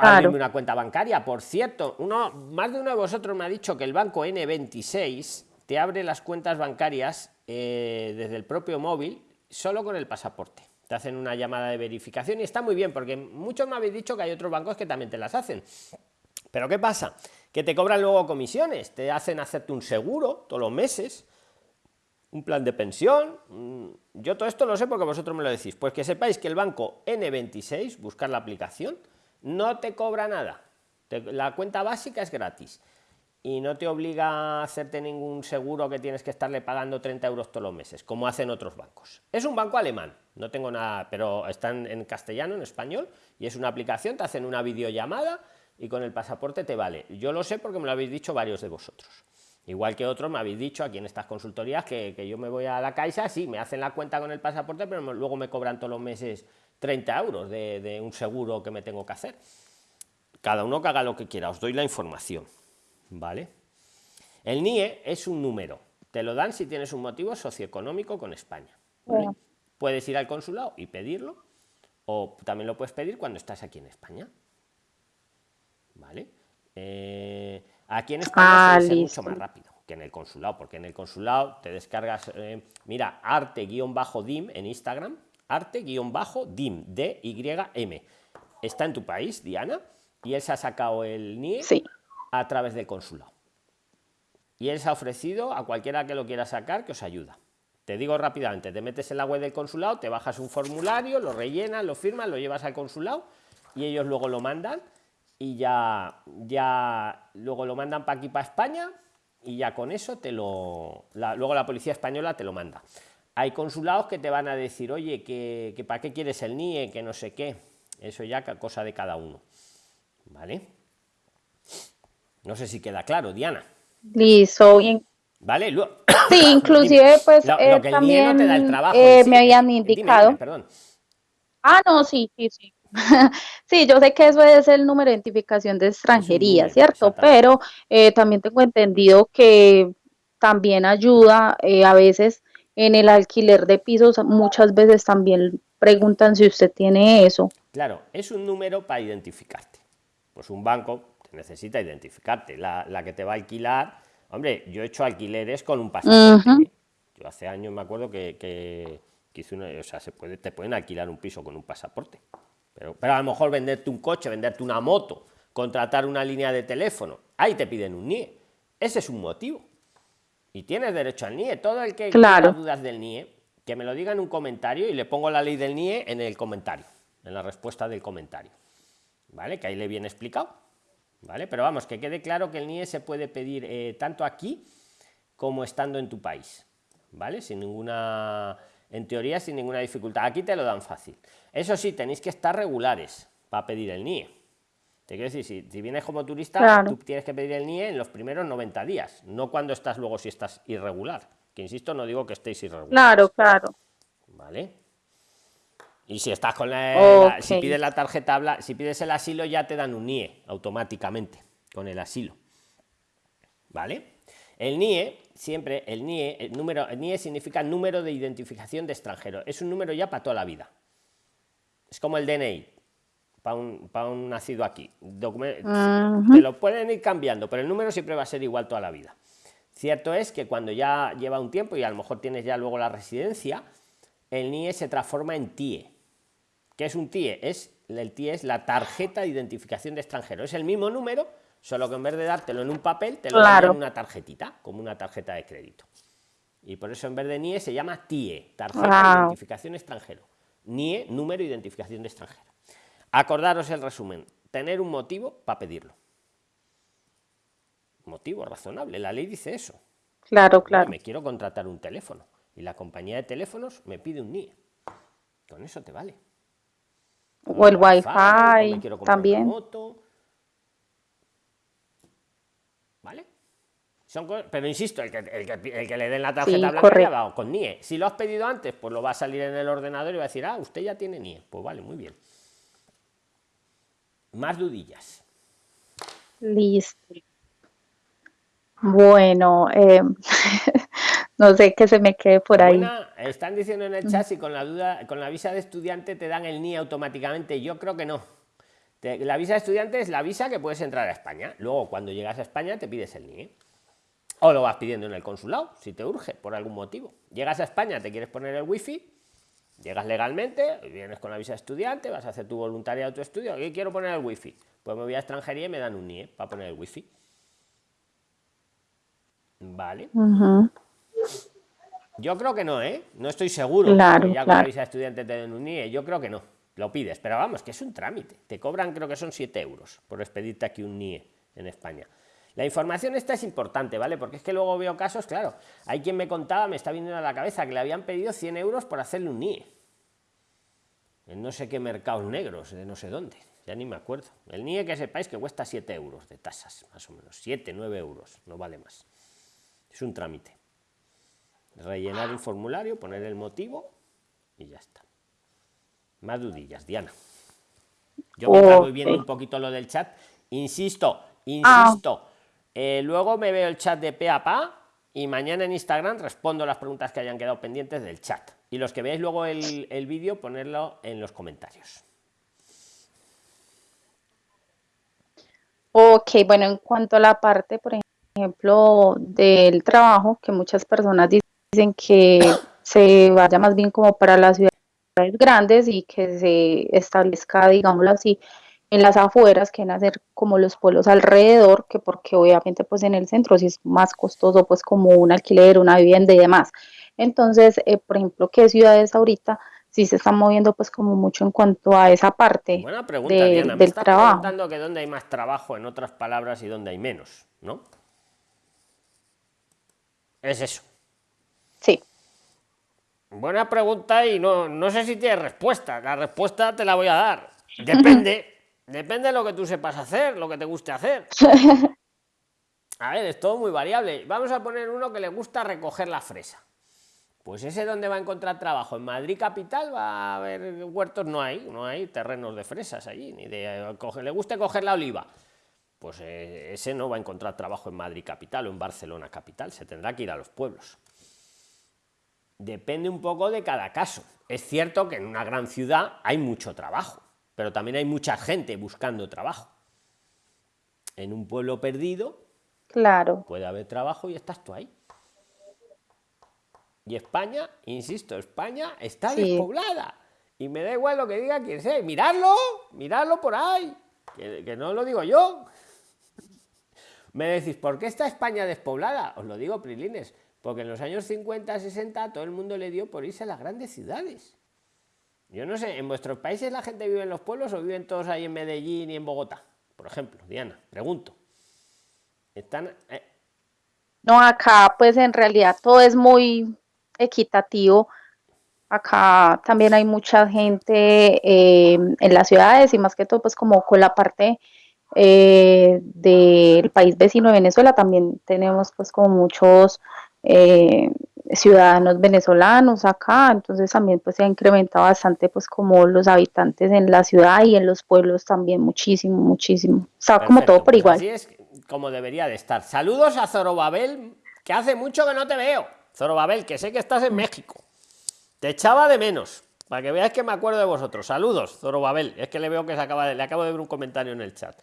abrirme una cuenta bancaria. Por cierto, uno, más de uno de vosotros me ha dicho que el banco N26 te abre las cuentas bancarias eh, desde el propio móvil solo con el pasaporte. Te hacen una llamada de verificación y está muy bien porque muchos me habéis dicho que hay otros bancos que también te las hacen. Pero ¿qué pasa? Que te cobran luego comisiones, te hacen hacerte un seguro todos los meses, un plan de pensión. Yo todo esto lo sé porque vosotros me lo decís. Pues que sepáis que el banco N26, buscar la aplicación, no te cobra nada. la cuenta básica es gratis y no te obliga a hacerte ningún seguro que tienes que estarle pagando 30 euros todos los meses, como hacen otros bancos. Es un banco alemán, no tengo nada, pero están en castellano, en español, y es una aplicación, te hacen una videollamada y con el pasaporte te vale. Yo lo sé porque me lo habéis dicho varios de vosotros. Igual que otros me habéis dicho aquí en estas consultorías que, yo me voy a la Caixa, sí, me hacen la cuenta con el pasaporte, pero luego me cobran todos los meses 30 euros de, de un seguro que me tengo que hacer. Cada uno que haga lo que quiera, os doy la información. ¿vale? El NIE es un número, te lo dan si tienes un motivo socioeconómico con España. Puedes ir al consulado y pedirlo, o también lo puedes pedir cuando estás aquí en España. ¿Vale? Eh, aquí en España es ah, mucho más rápido que en el consulado, porque en el consulado te descargas, eh, mira, arte-dim en Instagram, arte-dim, D-Y-M. Está en tu país, Diana, y él se ha sacado el NIE. Sí a través del consulado. Y él se ha ofrecido a cualquiera que lo quiera sacar que os ayuda. Te digo rápidamente, te metes en la web del consulado, te bajas un formulario, lo rellenas, lo firmas, lo llevas al consulado y ellos luego lo mandan y ya, ya luego lo mandan para aquí, para España y ya con eso te lo... luego la policía española te lo manda. Hay consulados que te van a decir, oye, que, que para qué quieres el NIE, que no sé qué. Eso ya cosa de cada uno. ¿Vale? No sé si queda claro, Diana. Listo, bien. Vale, sí, inclusive pues eh, también eh, me habían indicado. perdón. Ah, no, sí, sí, sí. sí, yo sé que eso es el número de identificación de extranjería, ¿cierto? Pero eh, también tengo entendido que también ayuda a veces en el alquiler de pisos, muchas veces también preguntan si usted tiene eso. Claro, es un número para identificarte. Pues un banco necesita identificarte. La, que te va a alquilar, hombre, yo he hecho alquileres con un pasaporte. Yo hace años me acuerdo que, que, hice una, o sea, se puede, te pueden alquilar un piso con un pasaporte. Pero, pero a lo mejor venderte un coche, venderte una moto, contratar una línea de teléfono, ahí te piden un NIE. Ese es un motivo. Y tienes derecho al NIE. Todo el que claro. tenga dudas del NIE, que me lo diga en un comentario y le pongo la ley del NIE en el comentario, en la respuesta del comentario. ¿Vale? Que ahí le viene explicado. ¿vale? Pero vamos, que quede claro que el NIE se puede pedir eh, tanto aquí como estando en tu país, ¿vale? Sin ninguna, en teoría, sin ninguna dificultad. Aquí te lo dan fácil. Eso sí, tenéis que estar regulares para pedir el NIE. Te quiero decir, si, vienes como turista, tú tienes que pedir el NIE en los primeros 90 días, no cuando estás luego si estás irregular. Que insisto, no digo que estéis irregular. Claro, claro. ¿Vale? Y si estás con la, si pides la tarjeta si pides el asilo ya te dan un NIE automáticamente con el asilo. ¿Vale? El NIE, siempre el NIE, el número, el NIE significa número de identificación de extranjero. Es un número ya para toda la vida. Es como el DNI, para un, para un nacido aquí. Te lo pueden ir cambiando, pero el número siempre va a ser igual toda la vida. Cierto es que cuando ya lleva un tiempo y a lo mejor tienes ya luego la residencia, el NIE se transforma en TIE. ¿Qué es un TIE? Es, el TIE es la tarjeta de identificación de extranjero. Es el mismo número, solo que en vez de dártelo en un papel, te lo dan en una tarjetita, como una tarjeta de crédito. Y por eso en vez de NIE se llama TIE, tarjeta de identificación extranjero. NIE, número de identificación de extranjero. Acordaros el resumen, tener un motivo para pedirlo. Motivo razonable, la ley dice eso. Claro, claro. Me quiero contratar un teléfono y la compañía de teléfonos me pide un NIE. Con eso te vale o el wifi, también. ¿Vale? Pero insisto, el que, le den la tarjeta blanca con NIE. Si lo has pedido antes, pues lo va a salir en el ordenador y va a decir, ah, usted ya tiene NIE. Pues vale, muy bien. Más dudillas. Listo. Bueno, eh, no sé qué se me quede por ahí. están diciendo en el chat si con la duda, con la visa de estudiante te dan el NIE automáticamente. Yo creo que no. la visa de estudiante es la visa que puedes entrar a España. Luego, cuando llegas a España, te pides el NIE. O lo vas pidiendo en el consulado, si te urge, por algún motivo. Llegas a España, te quieres poner el wifi, llegas legalmente, vienes con la visa de estudiante, vas a hacer tu voluntariado, tu estudio, y quiero poner el wifi. Pues me voy a extranjería y me dan un NIE para poner el wifi. Vale. Yo creo que no, ¿eh? No estoy seguro. Claro, ya con la visa de estudiante te den un NIE. Yo creo que no. Lo pides, pero vamos, que es un trámite. Te cobran, creo que son 7 euros por expedirte aquí un NIE en España. La información esta es importante, ¿vale? Porque es que luego veo casos, claro, hay quien me contaba, me está viniendo a la cabeza, que le habían pedido 100 euros por hacerle un NIE. En no sé qué mercados negros, de no sé dónde, ya ni me acuerdo. El NIE que sepáis que cuesta 7 euros de tasas, más o menos, 7, 9 euros, no vale más. Es un trámite. Rellenar un formulario, poner el motivo y ya está. Más dudillas, Diana. Yo me voy viendo un poquito lo del chat. Insisto, insisto. Eh, luego me veo el chat de pe a pa y mañana en Instagram respondo las preguntas que hayan quedado pendientes del chat. Y los que veáis luego el, el vídeo, ponerlo en los comentarios. Ok, bueno, en cuanto a la parte, por ejemplo, del trabajo, que muchas personas dicen que se vaya más bien como para las ciudades grandes y que se establezca, digámoslo así, en las afueras, que hacer como los pueblos alrededor, que porque obviamente pues en el centro sí es más costoso pues como un alquiler, una vivienda y demás. Entonces, eh, por ejemplo, ¿qué ciudades ahorita sí se están moviendo pues como mucho en cuanto a esa parte Buena pregunta, Diana. del estás trabajo? preguntando que dónde hay más trabajo, en otras palabras, y dónde hay menos, ¿no? Es eso. Sí. Buena pregunta y no, no sé si tiene respuesta. La respuesta te la voy a dar. Depende. Depende de lo que tú sepas hacer, lo que te guste hacer. A ver, es todo muy variable. Vamos a poner uno que le gusta recoger la fresa. Pues ese donde va a encontrar trabajo. En Madrid capital va a haber huertos, no hay, no hay terrenos de fresas allí, ni de le guste coger la oliva. Pues eh, ese no va a encontrar trabajo en Madrid capital o en Barcelona capital, se tendrá que ir a los pueblos. Depende un poco de cada caso. Es cierto que en una gran ciudad hay mucho trabajo pero también hay mucha gente buscando trabajo. En un pueblo perdido, claro. puede haber trabajo y estás tú ahí. Y España, insisto, España está despoblada. Y me da igual lo que diga quien sea. Miradlo, miradlo por ahí. Que, que no lo digo yo. Me decís, ¿por qué está España despoblada? Os lo digo, Prilines, porque en los años 50, 60 todo el mundo le dio por irse a las grandes ciudades. Yo no sé, ¿en vuestros países la gente vive en los pueblos o viven todos ahí en Medellín y en Bogotá? Por ejemplo, Diana, pregunto. ¿Están...? Eh? No, acá pues en realidad todo es muy equitativo. Acá también hay mucha gente eh, en las ciudades y más que todo pues como con la parte eh, del país vecino de Venezuela también tenemos pues como muchos ciudadanos venezolanos acá, entonces también pues se ha incrementado bastante pues como los habitantes en la ciudad y en los pueblos también muchísimo, muchísimo. Está como todo por pues igual. así es como debería de estar. Saludos a Zorobabel, que hace mucho que no te veo. Zorobabel, que sé que estás en México. Te echaba de menos, para que veáis que me acuerdo de vosotros. Saludos, Zorobabel. Es que le veo que se acaba de, le acabo de ver un comentario en el chat.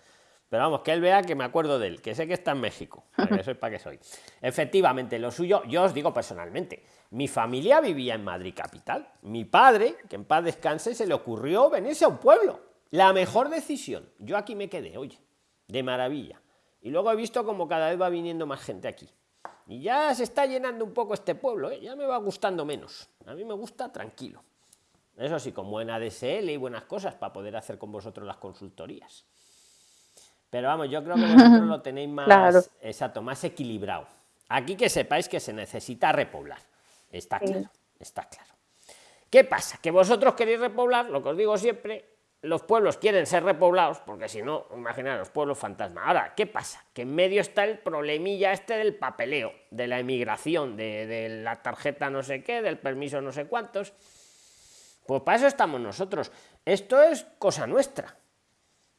Pero vamos, que él vea que me acuerdo de él, que sé que está en México, para que para qué soy. Efectivamente, lo suyo, yo os digo personalmente, mi familia vivía en Madrid capital. Mi padre, que en paz descanse, se le ocurrió venirse a un pueblo. La mejor decisión. Yo aquí me quedé, oye, de maravilla. Y luego he visto como cada vez va viniendo más gente aquí. Y ya se está llenando un poco este pueblo, ¿eh? ya me va gustando menos. A mí me gusta tranquilo. Eso sí, con buena DSL y buenas cosas para poder hacer con vosotros las consultorías. Pero vamos, yo creo que vosotros lo tenéis más, exacto, más equilibrado. Aquí que sepáis que se necesita repoblar. Está claro, está claro. ¿Qué pasa? Que vosotros queréis repoblar, lo que os digo siempre, los pueblos quieren ser repoblados, porque si no, los pueblos fantasma. Ahora, ¿qué pasa? Que en medio está el problemilla este del papeleo, de la emigración, de, de la tarjeta no sé qué, del permiso no sé cuántos. Pues para eso estamos nosotros. Esto es cosa nuestra.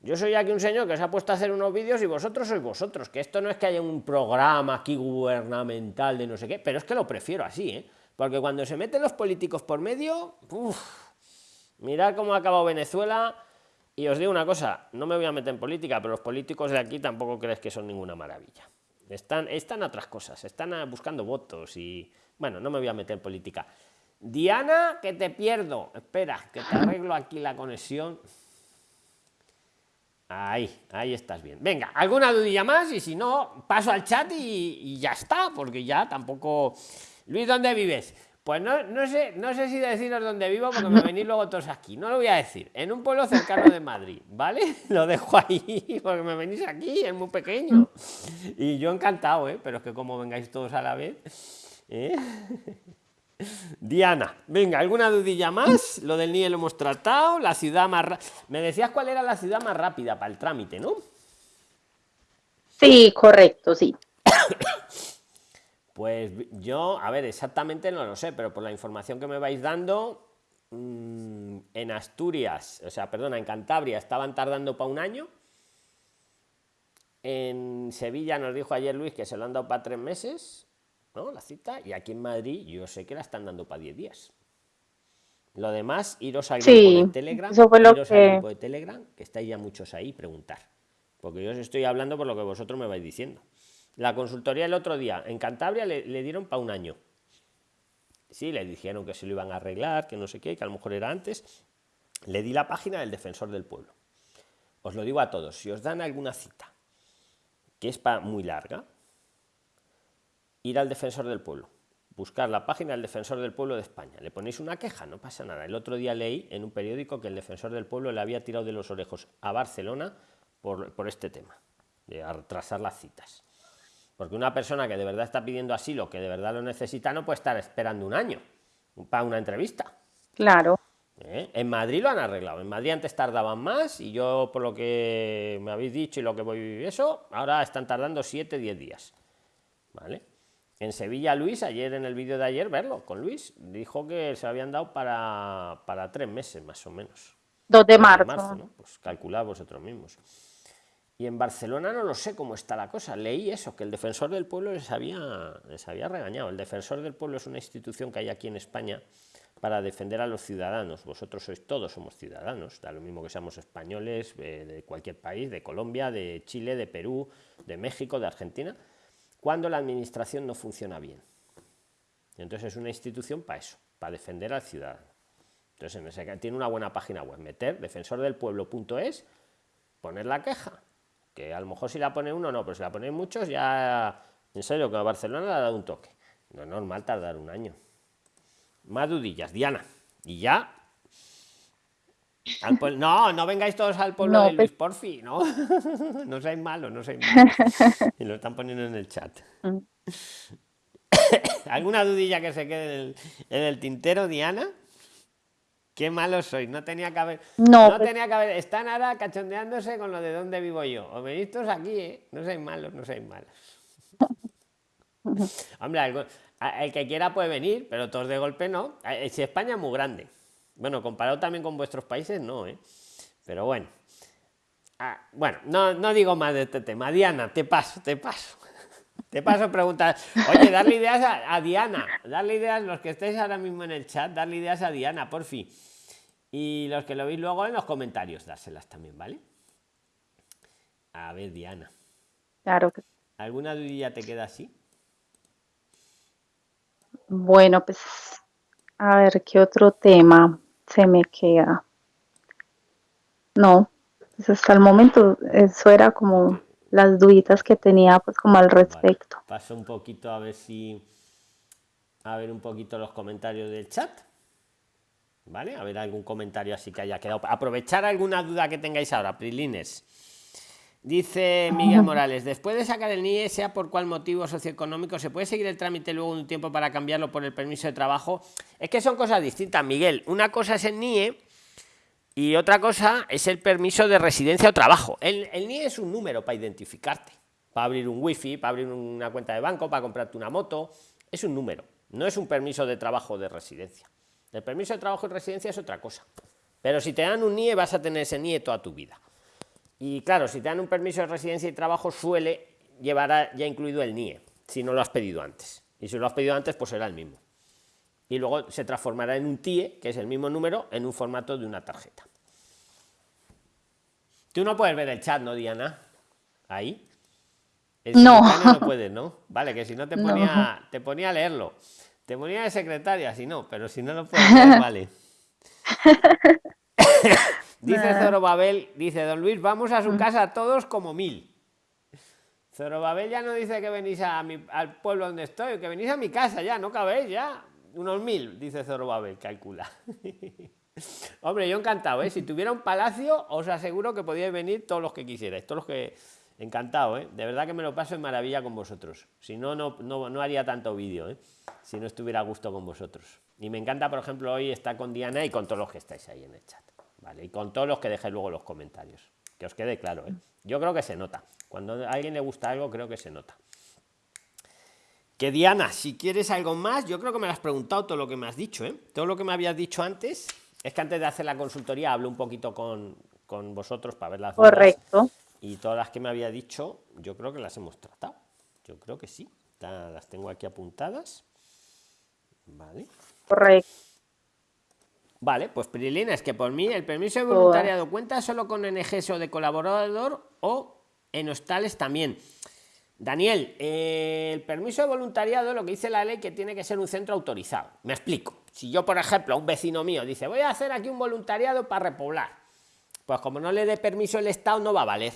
Yo soy aquí un señor que se ha puesto a hacer unos vídeos y vosotros sois vosotros, que esto no es que haya un programa aquí gubernamental de no sé qué, pero es que lo prefiero así, ¿eh? porque cuando se meten los políticos por medio, mirad cómo ha acabado Venezuela Y os digo una cosa, no me voy a meter en política, pero los políticos de aquí tampoco crees que son ninguna maravilla. Están, están otras cosas, están buscando votos y, bueno, no me voy a meter en política. Diana, que te pierdo. Espera, que te arreglo aquí la conexión. Ahí, ahí estás bien. Venga, ¿alguna dudilla más? Y si no, paso al chat y, y ya está, porque ya tampoco... Luis, ¿dónde vives? Pues no, no, sé, no sé si deciros dónde vivo porque me venís luego todos aquí. No lo voy a decir. En un pueblo cercano de Madrid, ¿vale? Lo dejo ahí porque me venís aquí, es muy pequeño. Y yo encantado, ¿eh? Pero es que como vengáis todos a la vez. ¿eh? Diana, venga, ¿alguna dudilla más? Lo del NIE lo hemos tratado. La ciudad más. Me decías cuál era la ciudad más rápida para el trámite, ¿no? Sí, correcto, sí. Pues yo, a ver, exactamente no lo sé, pero por la información que me vais dando, mm, en Asturias, o sea, perdona, en Cantabria estaban tardando para un año. En Sevilla nos dijo ayer Luis que se lo han dado para tres meses, ¿no? La cita. Y aquí en Madrid yo sé que la están dando para diez días. Lo demás, iros al grupo de Telegram, iros al grupo de Telegram, que estáis ya muchos ahí, preguntar. Porque yo os estoy hablando por lo que vosotros me vais diciendo. La consultoría el otro día en Cantabria le, dieron para un año. Sí, le dijeron que se lo iban a arreglar, que no sé qué, que a lo mejor era antes. Le di la página del defensor del pueblo. Os lo digo a todos, si os dan alguna cita que es para muy larga, ir al defensor del pueblo, buscar la página del defensor del pueblo de España. Le ponéis una queja, no pasa nada. El otro día leí en un periódico que el defensor del pueblo le había tirado de los orejos a Barcelona por, por este tema, de atrasar las citas. Porque una persona que de verdad está pidiendo asilo, que de verdad lo necesita, no puede estar esperando un año para una entrevista. Claro. ¿Eh? En Madrid lo han arreglado. En Madrid antes tardaban más y yo, por lo que me habéis dicho y lo que voy eso, ahora están tardando 7, 10 días. ¿Vale? En Sevilla, Luis, ayer en el vídeo de ayer, verlo con Luis, dijo que se habían dado para, para tres meses más o menos. 2 de marzo. ¿no? Pues calculad vosotros mismos. Y en Barcelona no lo sé cómo está la cosa. Leí eso, que el defensor del pueblo les había, les había regañado. El defensor del pueblo es una institución que hay aquí en España para defender a los ciudadanos. Vosotros sois todos, somos ciudadanos, da lo mismo que seamos españoles eh, de cualquier país, de Colombia, de Chile, de Perú, de México, de Argentina, cuando la administración no funciona bien. Entonces es una institución para eso, para defender al ciudadano. Entonces tiene una buena página web, meter defensordelpueblo.es, poner la queja que a lo mejor si la pone uno no, pero si la ponen muchos ya, en serio, que a Barcelona le ha dado un toque. No es normal tardar un año. Más dudillas, Diana. Y ya. No, no vengáis todos al pueblo de Luis, porfi, no. no seáis malos, no seáis malos. Y lo están poniendo en el chat. Mm. ¿Alguna dudilla que se quede en el tintero, Diana? Qué malo soy, no tenía que haber. No, pues tenía que haber. Están ahora cachondeándose con lo de dónde vivo yo. Os venís todos aquí, ¿eh? No seáis malos, no seáis malos. Hombre, el que quiera puede venir, pero todos de golpe no. Eh, si España es muy grande. Bueno, comparado también con vuestros países, no, ¿eh? Pero bueno. Ah, bueno, no, no digo más de este tema. Diana, te paso, te paso. Te paso preguntas. Oye, darle ideas a, Diana. Darle ideas, los que estéis ahora mismo en el chat, darle ideas a Diana, por fin. Y los que lo veis luego en los comentarios, dárselas también, ¿vale? A ver, Diana. Claro que ¿Alguna dudilla te queda así? Bueno, pues a ver qué otro tema se me queda. No, pues hasta el momento eso era como las duditas que tenía pues como al respecto. Paso un poquito a ver si a ver un poquito los comentarios del chat. ¿Vale? A ver algún comentario así que haya quedado. Aprovechar alguna duda que tengáis ahora, Prilines. Dice Miguel Morales, después de sacar el NIE, sea por cuál motivo socioeconómico, ¿se puede seguir el trámite luego un tiempo para cambiarlo por el permiso de trabajo? Es que son cosas distintas, Miguel. Una cosa es el NIE y otra cosa es el permiso de residencia o trabajo. El, el NIE es un número para identificarte, para abrir un wifi, para abrir una cuenta de banco, para comprarte una moto. Es un número, no es un permiso de trabajo o de residencia. El permiso de trabajo y residencia es otra cosa. Pero si te dan un NIE, vas a tener ese NIE toda tu vida. Y claro, si te dan un permiso de residencia y trabajo, suele llevar ya incluido el NIE, si no lo has pedido antes. Y si lo has pedido antes, pues será el mismo y luego se transformará en un TIE, que es el mismo número, en un formato de una tarjeta. Tú no puedes ver el chat, ¿no, Diana? Ahí. no. no puedes, ¿no? Vale, que si no te ponía, te ponía a leerlo. Te ponía de secretaria, si no, pero si no lo puedes leer, vale. dice Zorobabel, dice Don Luis, vamos a su mm. casa todos como mil. Zorobabel ya no dice que venís a mi, al pueblo donde estoy, que venís a mi casa ya, no cabéis ya. Unos mil, dice Zorobabel, calcula. Hombre, yo encantado, ¿eh? Si tuviera un palacio, os aseguro que podíais venir todos los que quisierais, todos los que... Encantado, ¿eh? De verdad que me lo paso en maravilla con vosotros. Si no, no, no, haría tanto vídeo, ¿eh? Si no estuviera a gusto con vosotros. Y me encanta, por ejemplo, hoy estar con Diana y con todos los que estáis ahí en el chat. ¿Vale? Y con todos los que dejéis luego los comentarios. Que os quede claro, ¿eh? Yo creo que se nota. Cuando a alguien le gusta algo, creo que se nota. Que Diana, si quieres algo más, yo creo que me lo has preguntado todo lo que me has dicho, ¿eh? Todo lo que me habías dicho antes, es que antes de hacer la consultoría hablo un poquito con, con vosotros para ver las Correcto. y todas las que me había dicho, yo creo que las hemos tratado. Yo creo que sí. Las tengo aquí apuntadas. Vale. Correcto. Vale, pues Prilina, es que por mí el permiso de voluntariado cuenta solo con NGS o de colaborador o en hostales también. Daniel, eh, el permiso de voluntariado, lo que dice la ley, que tiene que ser un centro autorizado. Me explico. Si yo, por ejemplo, a un vecino mío dice, voy a hacer aquí un voluntariado para repoblar, pues como no le dé permiso el Estado, no va a valer.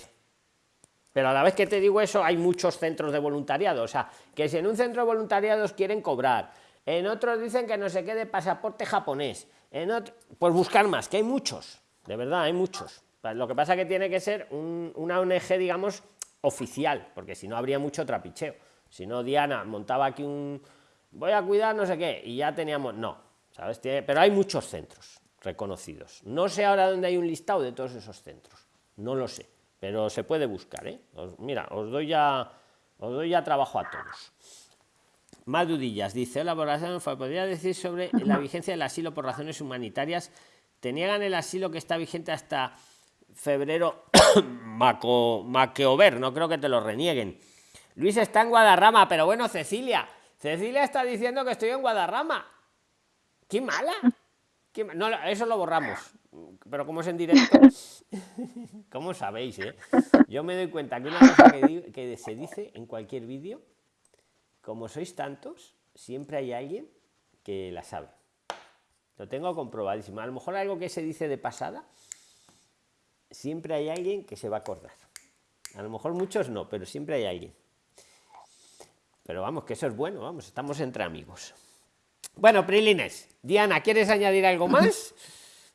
Pero a la vez que te digo eso, hay muchos centros de voluntariado. O sea, que si en un centro de voluntariados quieren cobrar, en otros dicen que no se quede pasaporte japonés, en pues buscar más, que hay muchos, de verdad, hay muchos. Lo que pasa es que tiene que ser una ONG, digamos, oficial, porque si no habría mucho trapicheo. Si no, Diana montaba aquí un... Voy a cuidar no sé qué, y ya teníamos... No, ¿sabes? Pero hay muchos centros reconocidos. No sé ahora dónde hay un listado de todos esos centros. No lo sé, pero se puede buscar, ¿eh? mira, os doy ya, os doy ya trabajo a todos. Más dudillas. Dice, hola, ¿podría decir sobre la vigencia del asilo por razones humanitarias? ¿Te niegan el asilo que está vigente hasta febrero? Maco, Maqueover, no creo que te lo renieguen. Luis está en Guadarrama, pero bueno, Cecilia. Cecilia está diciendo que estoy en Guadarrama. ¡Qué mala! No, eso lo borramos. Pero como es en directo, ¿cómo sabéis? Eh? Yo me doy cuenta que una cosa que se dice en cualquier vídeo como sois tantos, siempre hay alguien que la sabe. Lo tengo comprobadísimo. A lo mejor algo que se dice de pasada, siempre hay alguien que se va a acordar. A lo mejor muchos no, pero siempre hay alguien. Pero vamos, que eso es bueno, vamos, estamos entre amigos. Bueno, Prilines, Diana, ¿quieres añadir algo más?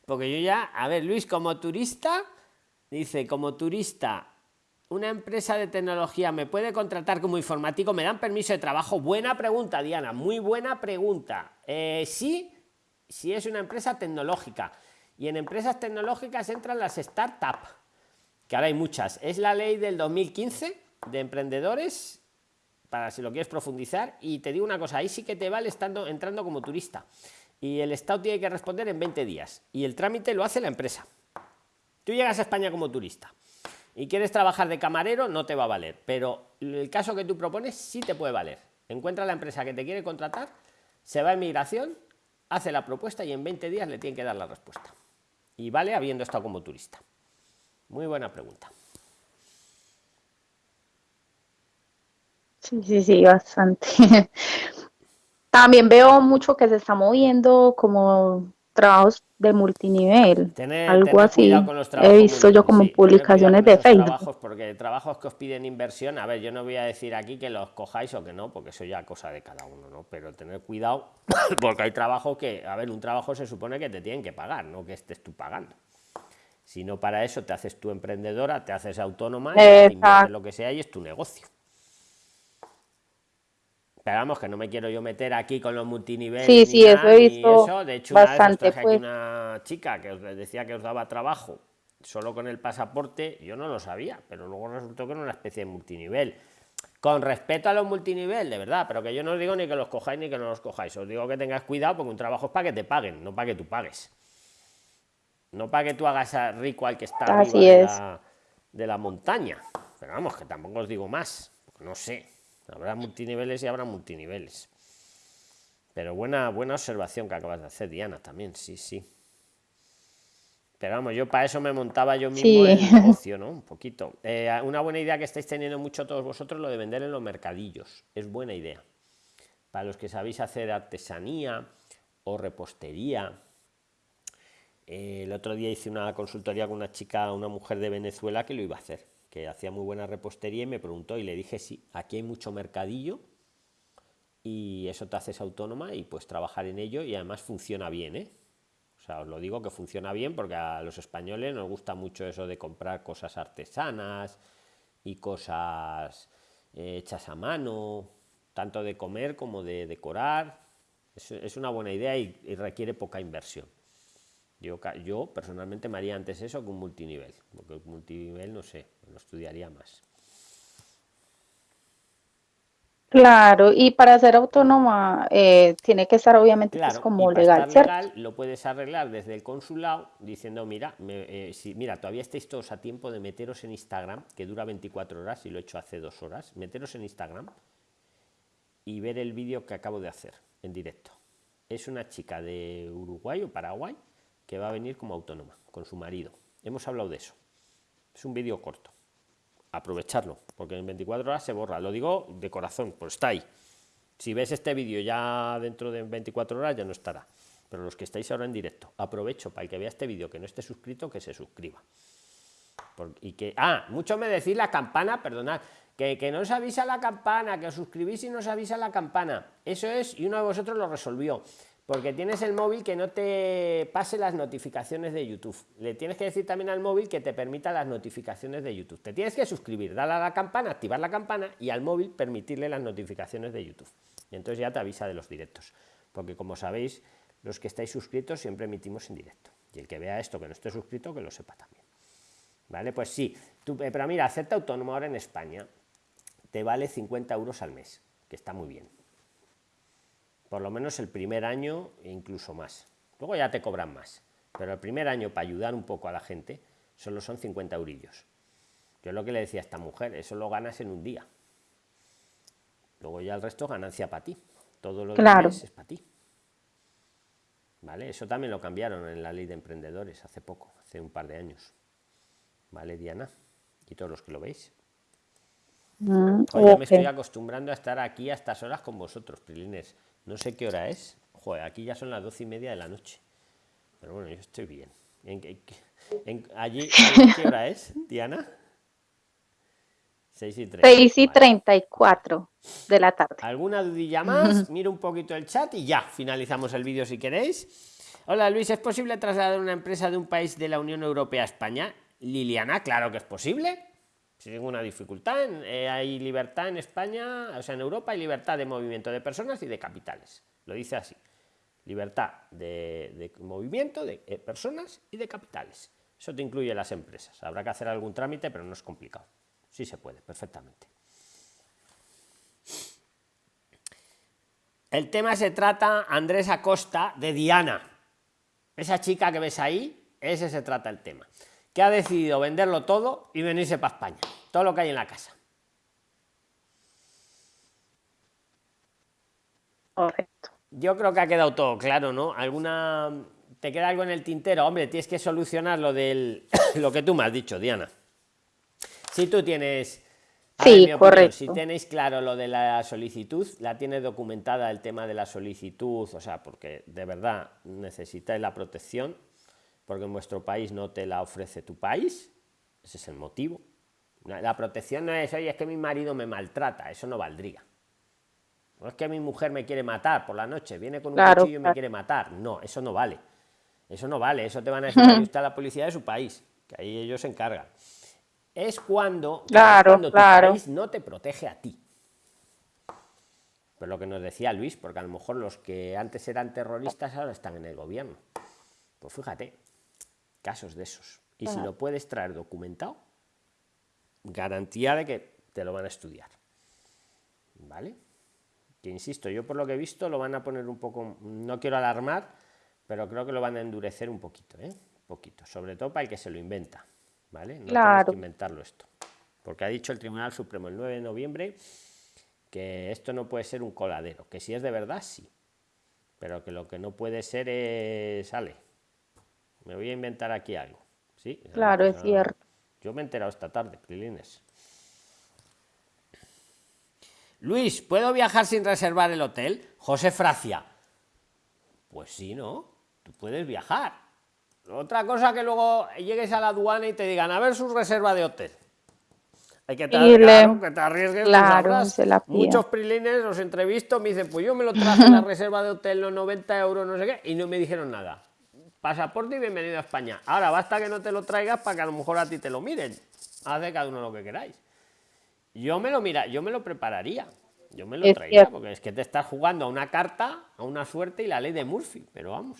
Porque yo ya, a ver, Luis, como turista, dice, como turista, una empresa de tecnología me puede contratar como informático, me dan permiso de trabajo. Buena pregunta, Diana, muy buena pregunta. Eh, sí, si es una empresa tecnológica. Y en empresas tecnológicas entran las startups, que ahora hay muchas. Es la ley del 2015 de emprendedores, para si lo quieres profundizar. Y te digo una cosa, ahí sí que te vale estando, entrando como turista. Y el Estado tiene que responder en 20 días. Y el trámite lo hace la empresa. Tú llegas a España como turista y quieres trabajar de camarero, no te va a valer. Pero el caso que tú propones sí te puede valer. Encuentra la empresa que te quiere contratar, se va a inmigración, hace la propuesta y en 20 días le tienen que dar la respuesta. Y vale habiendo estado como turista. Muy buena pregunta. Sí, sí, sí, bastante. También veo mucho que se está moviendo como trabajos de multinivel, algo así. He visto yo como publicaciones de Facebook. Trabajos porque trabajos que os piden inversión, a ver, yo no voy a decir aquí que los cojáis o que no, porque eso ya cosa de cada uno, ¿no? Pero tener cuidado, porque hay trabajos que, a ver, un trabajo se supone que te tienen que pagar, no que estés tú pagando. Si no para eso te haces tu emprendedora, te haces autónoma, lo que sea y es tu negocio. Pero vamos, que no me quiero yo meter aquí con los multiniveles. Sí, sí, eso he visto. De hecho, bastante, una, pues. una chica que os decía que os daba trabajo solo con el pasaporte, yo no lo sabía, pero luego resultó que era una especie de multinivel. Con respeto a los multinivel, de verdad, pero que yo no os digo ni que los cojáis ni que no los cojáis. Os digo que tengáis cuidado porque un trabajo es para que te paguen, no para que tú pagues. No para que tú hagas a rico al que está arriba de la, de la montaña. Pero vamos, que tampoco os digo más, no sé. Habrá multiniveles y habrá multiniveles. Pero buena, buena observación que acabas de hacer, Diana, también, sí, sí. Pero vamos, yo para eso me montaba yo mismo el negocio, ¿no? Un poquito. Eh, una buena idea que estáis teniendo mucho todos vosotros, lo de vender en los mercadillos. Es buena idea. Para los que sabéis hacer artesanía o repostería. Eh, el otro día hice una consultoría con una chica, una mujer de Venezuela que lo iba a hacer, que hacía muy buena repostería y me preguntó y le dije, sí, aquí hay mucho mercadillo y eso te haces autónoma y puedes trabajar en ello y además funciona bien, ¿eh? O sea, os lo digo que funciona bien porque a los españoles nos gusta mucho eso de comprar cosas artesanas y cosas eh, hechas a mano, tanto de comer como de decorar. Es, una buena idea y, requiere poca inversión. Yo, yo personalmente me haría antes eso que un multinivel, porque un multinivel no sé, lo estudiaría más. Claro, y para ser autónoma eh, tiene que estar obviamente pues, como legal, legal, Lo puedes arreglar desde el consulado diciendo, mira, eh, si, mira, todavía estáis todos a tiempo de meteros en Instagram, que dura 24 horas y lo he hecho hace dos horas, meteros en Instagram y ver el vídeo que acabo de hacer en directo. Es una chica de Uruguay o Paraguay que va a venir como autónoma con su marido. Hemos hablado de eso. Es un vídeo corto aprovecharlo, porque en 24 horas se borra. Lo digo de corazón, pues está ahí. Si ves este vídeo ya dentro de 24 horas ya no estará. Pero los que estáis ahora en directo, aprovecho para el que vea este vídeo que no esté suscrito, que se suscriba. y que, ah, mucho me decís la campana, perdonad, que, que no os avisa la campana, que os suscribís y no os avisa la campana. Eso es, y uno de vosotros lo resolvió porque tienes el móvil que no te pase las notificaciones de YouTube. Le tienes que decir también al móvil que te permita las notificaciones de YouTube. Te tienes que suscribir, darle a la campana, activar la campana y al móvil permitirle las notificaciones de YouTube. Y entonces ya te avisa de los directos. Porque como sabéis, los que estáis suscritos siempre emitimos en directo. Y el que vea esto que no esté suscrito, que lo sepa también. ¿Vale? Pues sí, tú, eh, pero mira, hacerte autónomo ahora en España te vale 50 euros al mes, que está muy bien por lo menos el primer año e incluso más. Luego ya te cobran más, pero el primer año para ayudar un poco a la gente solo son 50 eurillos. Yo lo que le decía a esta mujer, eso lo ganas en un día. Luego ya el resto ganancia para ti. Todo lo claro. es para ti. ¿Vale? Eso también lo cambiaron en la ley de emprendedores hace poco, hace un par de años. ¿Vale, Diana? Y todos los que lo veis. Mm, me estoy acostumbrando a estar aquí a estas horas con vosotros, Prilines. No sé qué hora es. Joder, aquí ya son las doce y media de la noche. Pero bueno, yo estoy bien. ¿En, allí, ¿Qué hora es, Diana? 6 y 6 y 34 de la tarde. ¿Alguna dudilla más? Miro un poquito el chat y ya finalizamos el vídeo si queréis. Hola Luis, ¿es posible trasladar una empresa de un país de la Unión Europea a España? Liliana, claro que es posible sin ninguna dificultad. Eh, hay libertad en España, o sea, en Europa hay libertad de movimiento de personas y de capitales. Lo dice así. Libertad de, movimiento de eh, personas y de capitales. Eso te incluye las empresas. Habrá que hacer algún trámite, pero no es complicado. Sí se puede, perfectamente. El tema se trata, Andrés Acosta, de Diana. Esa chica que ves ahí, ese se trata el tema que ha decidido venderlo todo y venirse para España. Todo lo que hay en la casa. Correcto. Yo creo que ha quedado todo claro, ¿no? ¿Alguna... ¿Te queda algo en el tintero? Hombre, tienes que solucionar lo del... lo que tú me has dicho, Diana. Si tú tienes... Sí, correcto. si tenéis claro lo de la solicitud, la tiene documentada el tema de la solicitud, o sea, porque de verdad necesitáis la protección, porque en vuestro país no te la ofrece tu país, ese es el motivo. La protección no es, oye, es que mi marido me maltrata, eso no valdría. No es que mi mujer me quiere matar por la noche, viene con un cuchillo y me quiere matar. No, eso no vale. Eso no vale, eso te van a decir usted a la policía de su país, que ahí ellos se encargan. Es cuando, claro, tu país no te protege a ti. Pero lo que nos decía Luis, porque a lo mejor los que antes eran terroristas ahora están en el gobierno. Pues fíjate, casos de esos. Y si lo puedes traer documentado, garantía de que te lo van a estudiar. ¿Vale? Que insisto, yo por lo que he visto lo van a poner un poco, no quiero alarmar, pero creo que lo van a endurecer un poquito, ¿eh? Un poquito, sobre todo para el que se lo inventa, ¿vale? No claro. que inventarlo esto. Porque ha dicho el Tribunal Supremo el 9 de noviembre que esto no puede ser un coladero, que si es de verdad, sí, pero que lo que no puede ser es, sale, Me voy a inventar aquí algo. ¿Sí? Claro, es cierto. Yo me he enterado esta tarde, Prilines. Luis, ¿puedo viajar sin reservar el hotel? José Fracia. Pues sí, ¿no? Tú puedes viajar. Otra cosa que luego llegues a la aduana y te digan, a ver su reserva de hotel. Hay que, estar claro, que te arriesgues. Claro, Muchos prilines los entrevisto, me dicen, pues yo me lo traje la reserva de hotel, los 90 euros, no sé qué, y no me dijeron nada. Pasaporte y bienvenido a España. Ahora basta que no te lo traigas para que a lo mejor a ti te lo miren. Hace cada uno lo que queráis. Yo me lo mira, yo me lo prepararía. Yo me lo traería, porque es que te estás jugando a una carta, a una suerte y la ley de Murphy, pero vamos.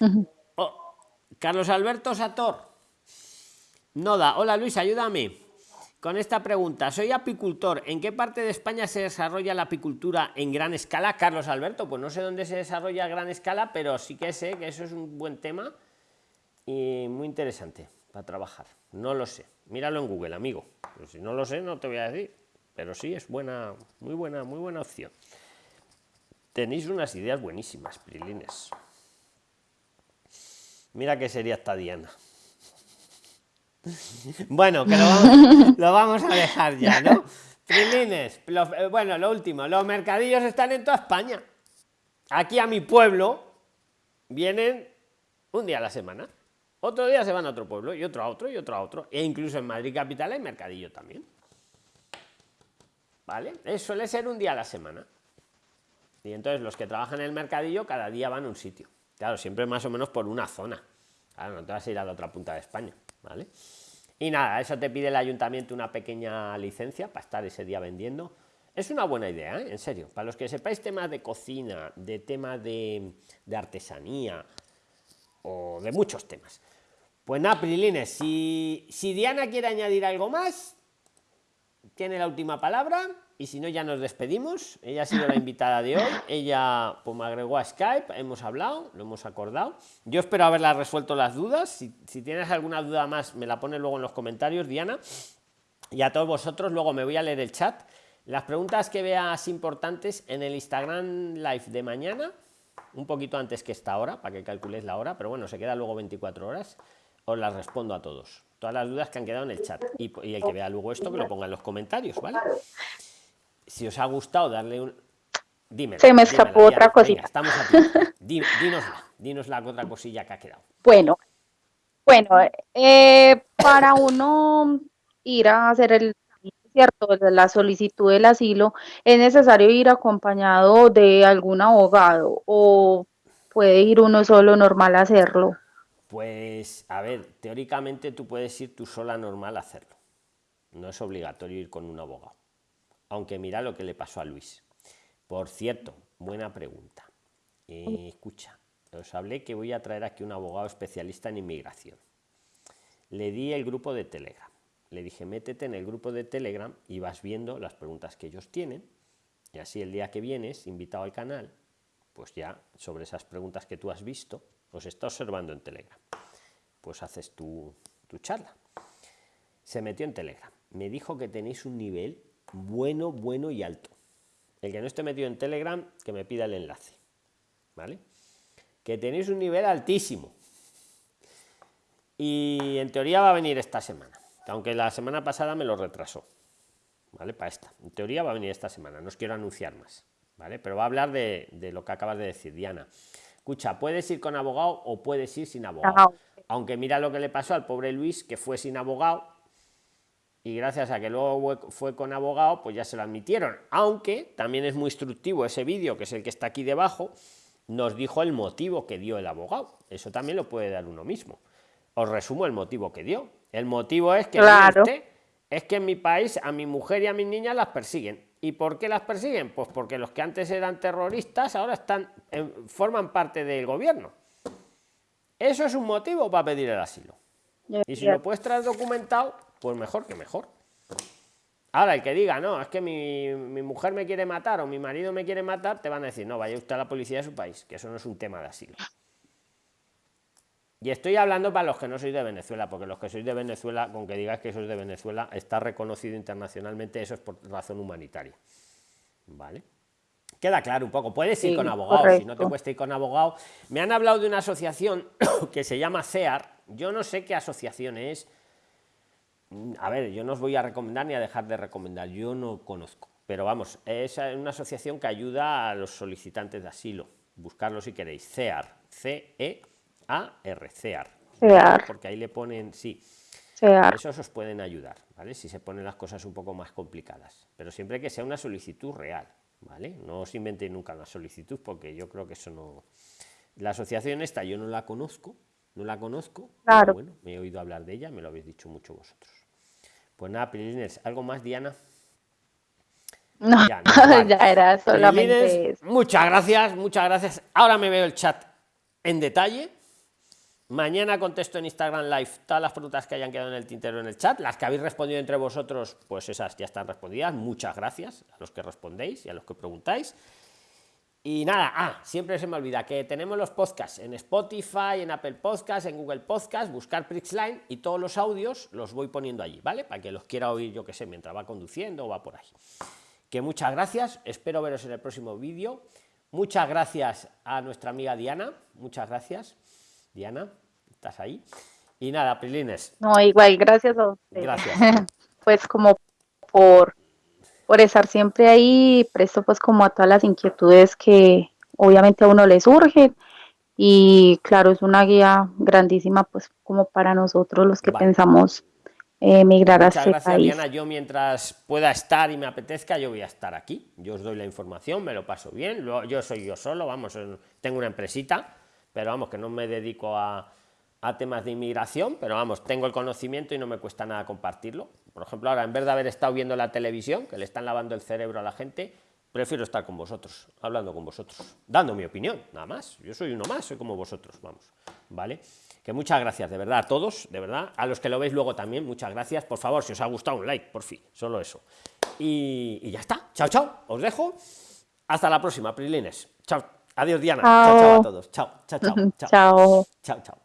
Oh, Carlos Alberto Sator. Noda, hola Luis, ayúdame con esta pregunta. Soy apicultor. ¿En qué parte de España se desarrolla la apicultura en gran escala? Carlos Alberto, pues no sé dónde se desarrolla a gran escala, pero sí que sé que eso es un buen tema y muy interesante para trabajar. No lo sé. Míralo en Google, amigo. Pero si no lo sé, no te voy a decir. Pero sí es buena, muy buena, muy buena opción. Tenéis unas ideas buenísimas, Prilines. Mira qué sería esta Diana. Bueno, que lo vamos, a dejar ya, ¿no? Prilines, eh, bueno, lo último, los mercadillos están en toda España. Aquí a mi pueblo vienen un día a la semana. Otro día se van a otro pueblo y otro a otro y otro a otro. E incluso en Madrid capital hay mercadillo también. ¿Vale? Eso suele ser un día a la semana. Y entonces los que trabajan en el mercadillo cada día van a un sitio. Claro, siempre más o menos por una zona. Claro, no te vas a ir a la otra punta de España. ¿Vale? Y nada, eso te pide el ayuntamiento una pequeña licencia para estar ese día vendiendo. Es una buena idea, ¿eh? en serio. Para los que sepáis temas de cocina, de temas de, artesanía o de muchos temas. Pues nada, Prilines, si, si Diana quiere añadir algo más, tiene la última palabra y si no ya nos despedimos. Ella ha sido la invitada de hoy. Ella pues me agregó a skype hemos hablado lo hemos acordado. Yo espero haberla resuelto las dudas. Si, si, tienes alguna duda más me la pones luego en los comentarios diana. Y a todos vosotros luego me voy a leer el chat. Las preguntas que veas importantes en el instagram live de mañana un poquito antes que esta hora para que calcules la hora pero bueno se queda luego 24 horas os las respondo a todos. Todas las dudas que han quedado en el chat y, y el que vea luego esto que lo ponga en los comentarios vale si os ha gustado darle un... Dime. Se me escapó otra cosita. estamos aquí. Dinosla, dinos la otra cosilla que ha quedado. Bueno, bueno, eh, para uno ir a hacer el cierto la solicitud del asilo, ¿es necesario ir acompañado de algún abogado o puede ir uno solo normal a hacerlo? Pues, a ver, teóricamente tú puedes ir tú sola normal a hacerlo. No es obligatorio ir con un abogado aunque mira lo que le pasó a Luis. Por cierto, buena pregunta. Eh, escucha, os hablé que voy a traer aquí un abogado especialista en inmigración. Le di el grupo de Telegram. Le dije, métete en el grupo de Telegram y vas viendo las preguntas que ellos tienen. Y así el día que vienes, invitado al canal, pues ya sobre esas preguntas que tú has visto, os está observando en Telegram. Pues haces tu, tu charla. Se metió en Telegram. Me dijo que tenéis un nivel bueno, bueno y alto. El que no esté metido en Telegram, que me pida el enlace. ¿Vale? Que tenéis un nivel altísimo. Y en teoría va a venir esta semana. Aunque la semana pasada me lo retrasó. ¿Vale? Para esta. En teoría va a venir esta semana. No os quiero anunciar más. ¿Vale? Pero va a hablar de, de lo que acabas de decir, Diana. Escucha, puedes ir con abogado o puedes ir sin abogado. Aunque mira lo que le pasó al pobre Luis, que fue sin abogado y gracias a que luego fue con abogado, pues ya se lo admitieron. Aunque también es muy instructivo ese vídeo, que es el que está aquí debajo, nos dijo el motivo que dio el abogado. Eso también lo puede dar uno mismo. Os resumo el motivo que dio. El motivo es que es que en mi país a mi mujer y a mis niñas las persiguen. ¿Y por qué las persiguen? Pues porque los que antes eran terroristas ahora están forman parte del gobierno. Eso es un motivo para pedir el asilo. Y si lo puedes traer documentado, pues mejor que mejor. Ahora, el que diga, no, es que mi, mujer me quiere matar o mi marido me quiere matar, te van a decir, no, vaya usted a la policía de su país, que eso no es un tema de asilo. Y estoy hablando para los que no sois de Venezuela, porque los que sois de Venezuela, con que digas que sois de Venezuela, está reconocido internacionalmente, eso es por razón humanitaria. ¿Vale? queda claro un poco. Puedes ir con abogado, si no te cuesta ir con abogado. Me han hablado de una asociación que se llama CEAR. Yo no sé qué asociación es. A ver, yo no os voy a recomendar ni a dejar de recomendar. Yo no conozco. Pero vamos, es una asociación que ayuda a los solicitantes de asilo. Buscarlo si queréis. CEAR. C-E-A-R. CEAR. CEAR. Porque ahí le ponen, sí. CEAR. Esos os pueden ayudar, ¿vale? Si se ponen las cosas un poco más complicadas. Pero siempre que sea una solicitud real. ¿vale? No os inventéis nunca la solicitud porque yo creo que eso no... La asociación esta yo no la conozco, no la conozco, claro. bueno, me he oído hablar de ella, me lo habéis dicho mucho vosotros. Pues nada, Prilines, ¿algo más, Diana? No, ya, ya era solamente Muchas gracias, muchas gracias. Ahora me veo el chat en detalle Mañana contesto en Instagram Live todas las preguntas que hayan quedado en el tintero en el chat. Las que habéis respondido entre vosotros, pues esas ya están respondidas. Muchas gracias a los que respondéis y a los que preguntáis. Y nada, ah, siempre se me olvida que tenemos los podcasts en Spotify, en Apple Podcasts, en Google Podcasts, buscar Prixline y todos los audios los voy poniendo allí, ¿vale? Para que los quiera oír, yo que sé, mientras va conduciendo o va por ahí. Que muchas gracias, espero veros en el próximo vídeo. Muchas gracias a nuestra amiga Diana, muchas gracias, Diana estás ahí. Y nada, Prilines. No, igual, gracias a usted. Gracias. pues como por, por estar siempre ahí, presto pues como a todas las inquietudes que obviamente a uno le surgen. Y claro, es una guía grandísima pues como para nosotros los que pensamos emigrar a este gracias, Diana. Yo mientras pueda estar y me apetezca, yo voy a estar aquí. Yo os doy la información, me lo paso bien. Yo soy yo solo, vamos, tengo una empresita, pero vamos, que no me dedico a, a temas de inmigración, pero vamos, tengo el conocimiento y no me cuesta nada compartirlo. Por ejemplo, ahora en vez de haber estado viendo la televisión, que le están lavando el cerebro a la gente, prefiero estar con vosotros, hablando con vosotros, dando mi opinión, nada más. Yo soy uno más, soy como vosotros, vamos, ¿vale? Que muchas gracias, de verdad, a todos, de verdad, a los que lo veis luego también, muchas gracias. Por favor, si os ha gustado, un like, por fin, solo eso. Y, y ya está, chao, chao, os dejo. Hasta la próxima, Prilines. Chao, adiós, Diana. Chao, chao, a todos. Chao, chao, chao. Chao, chao. chao.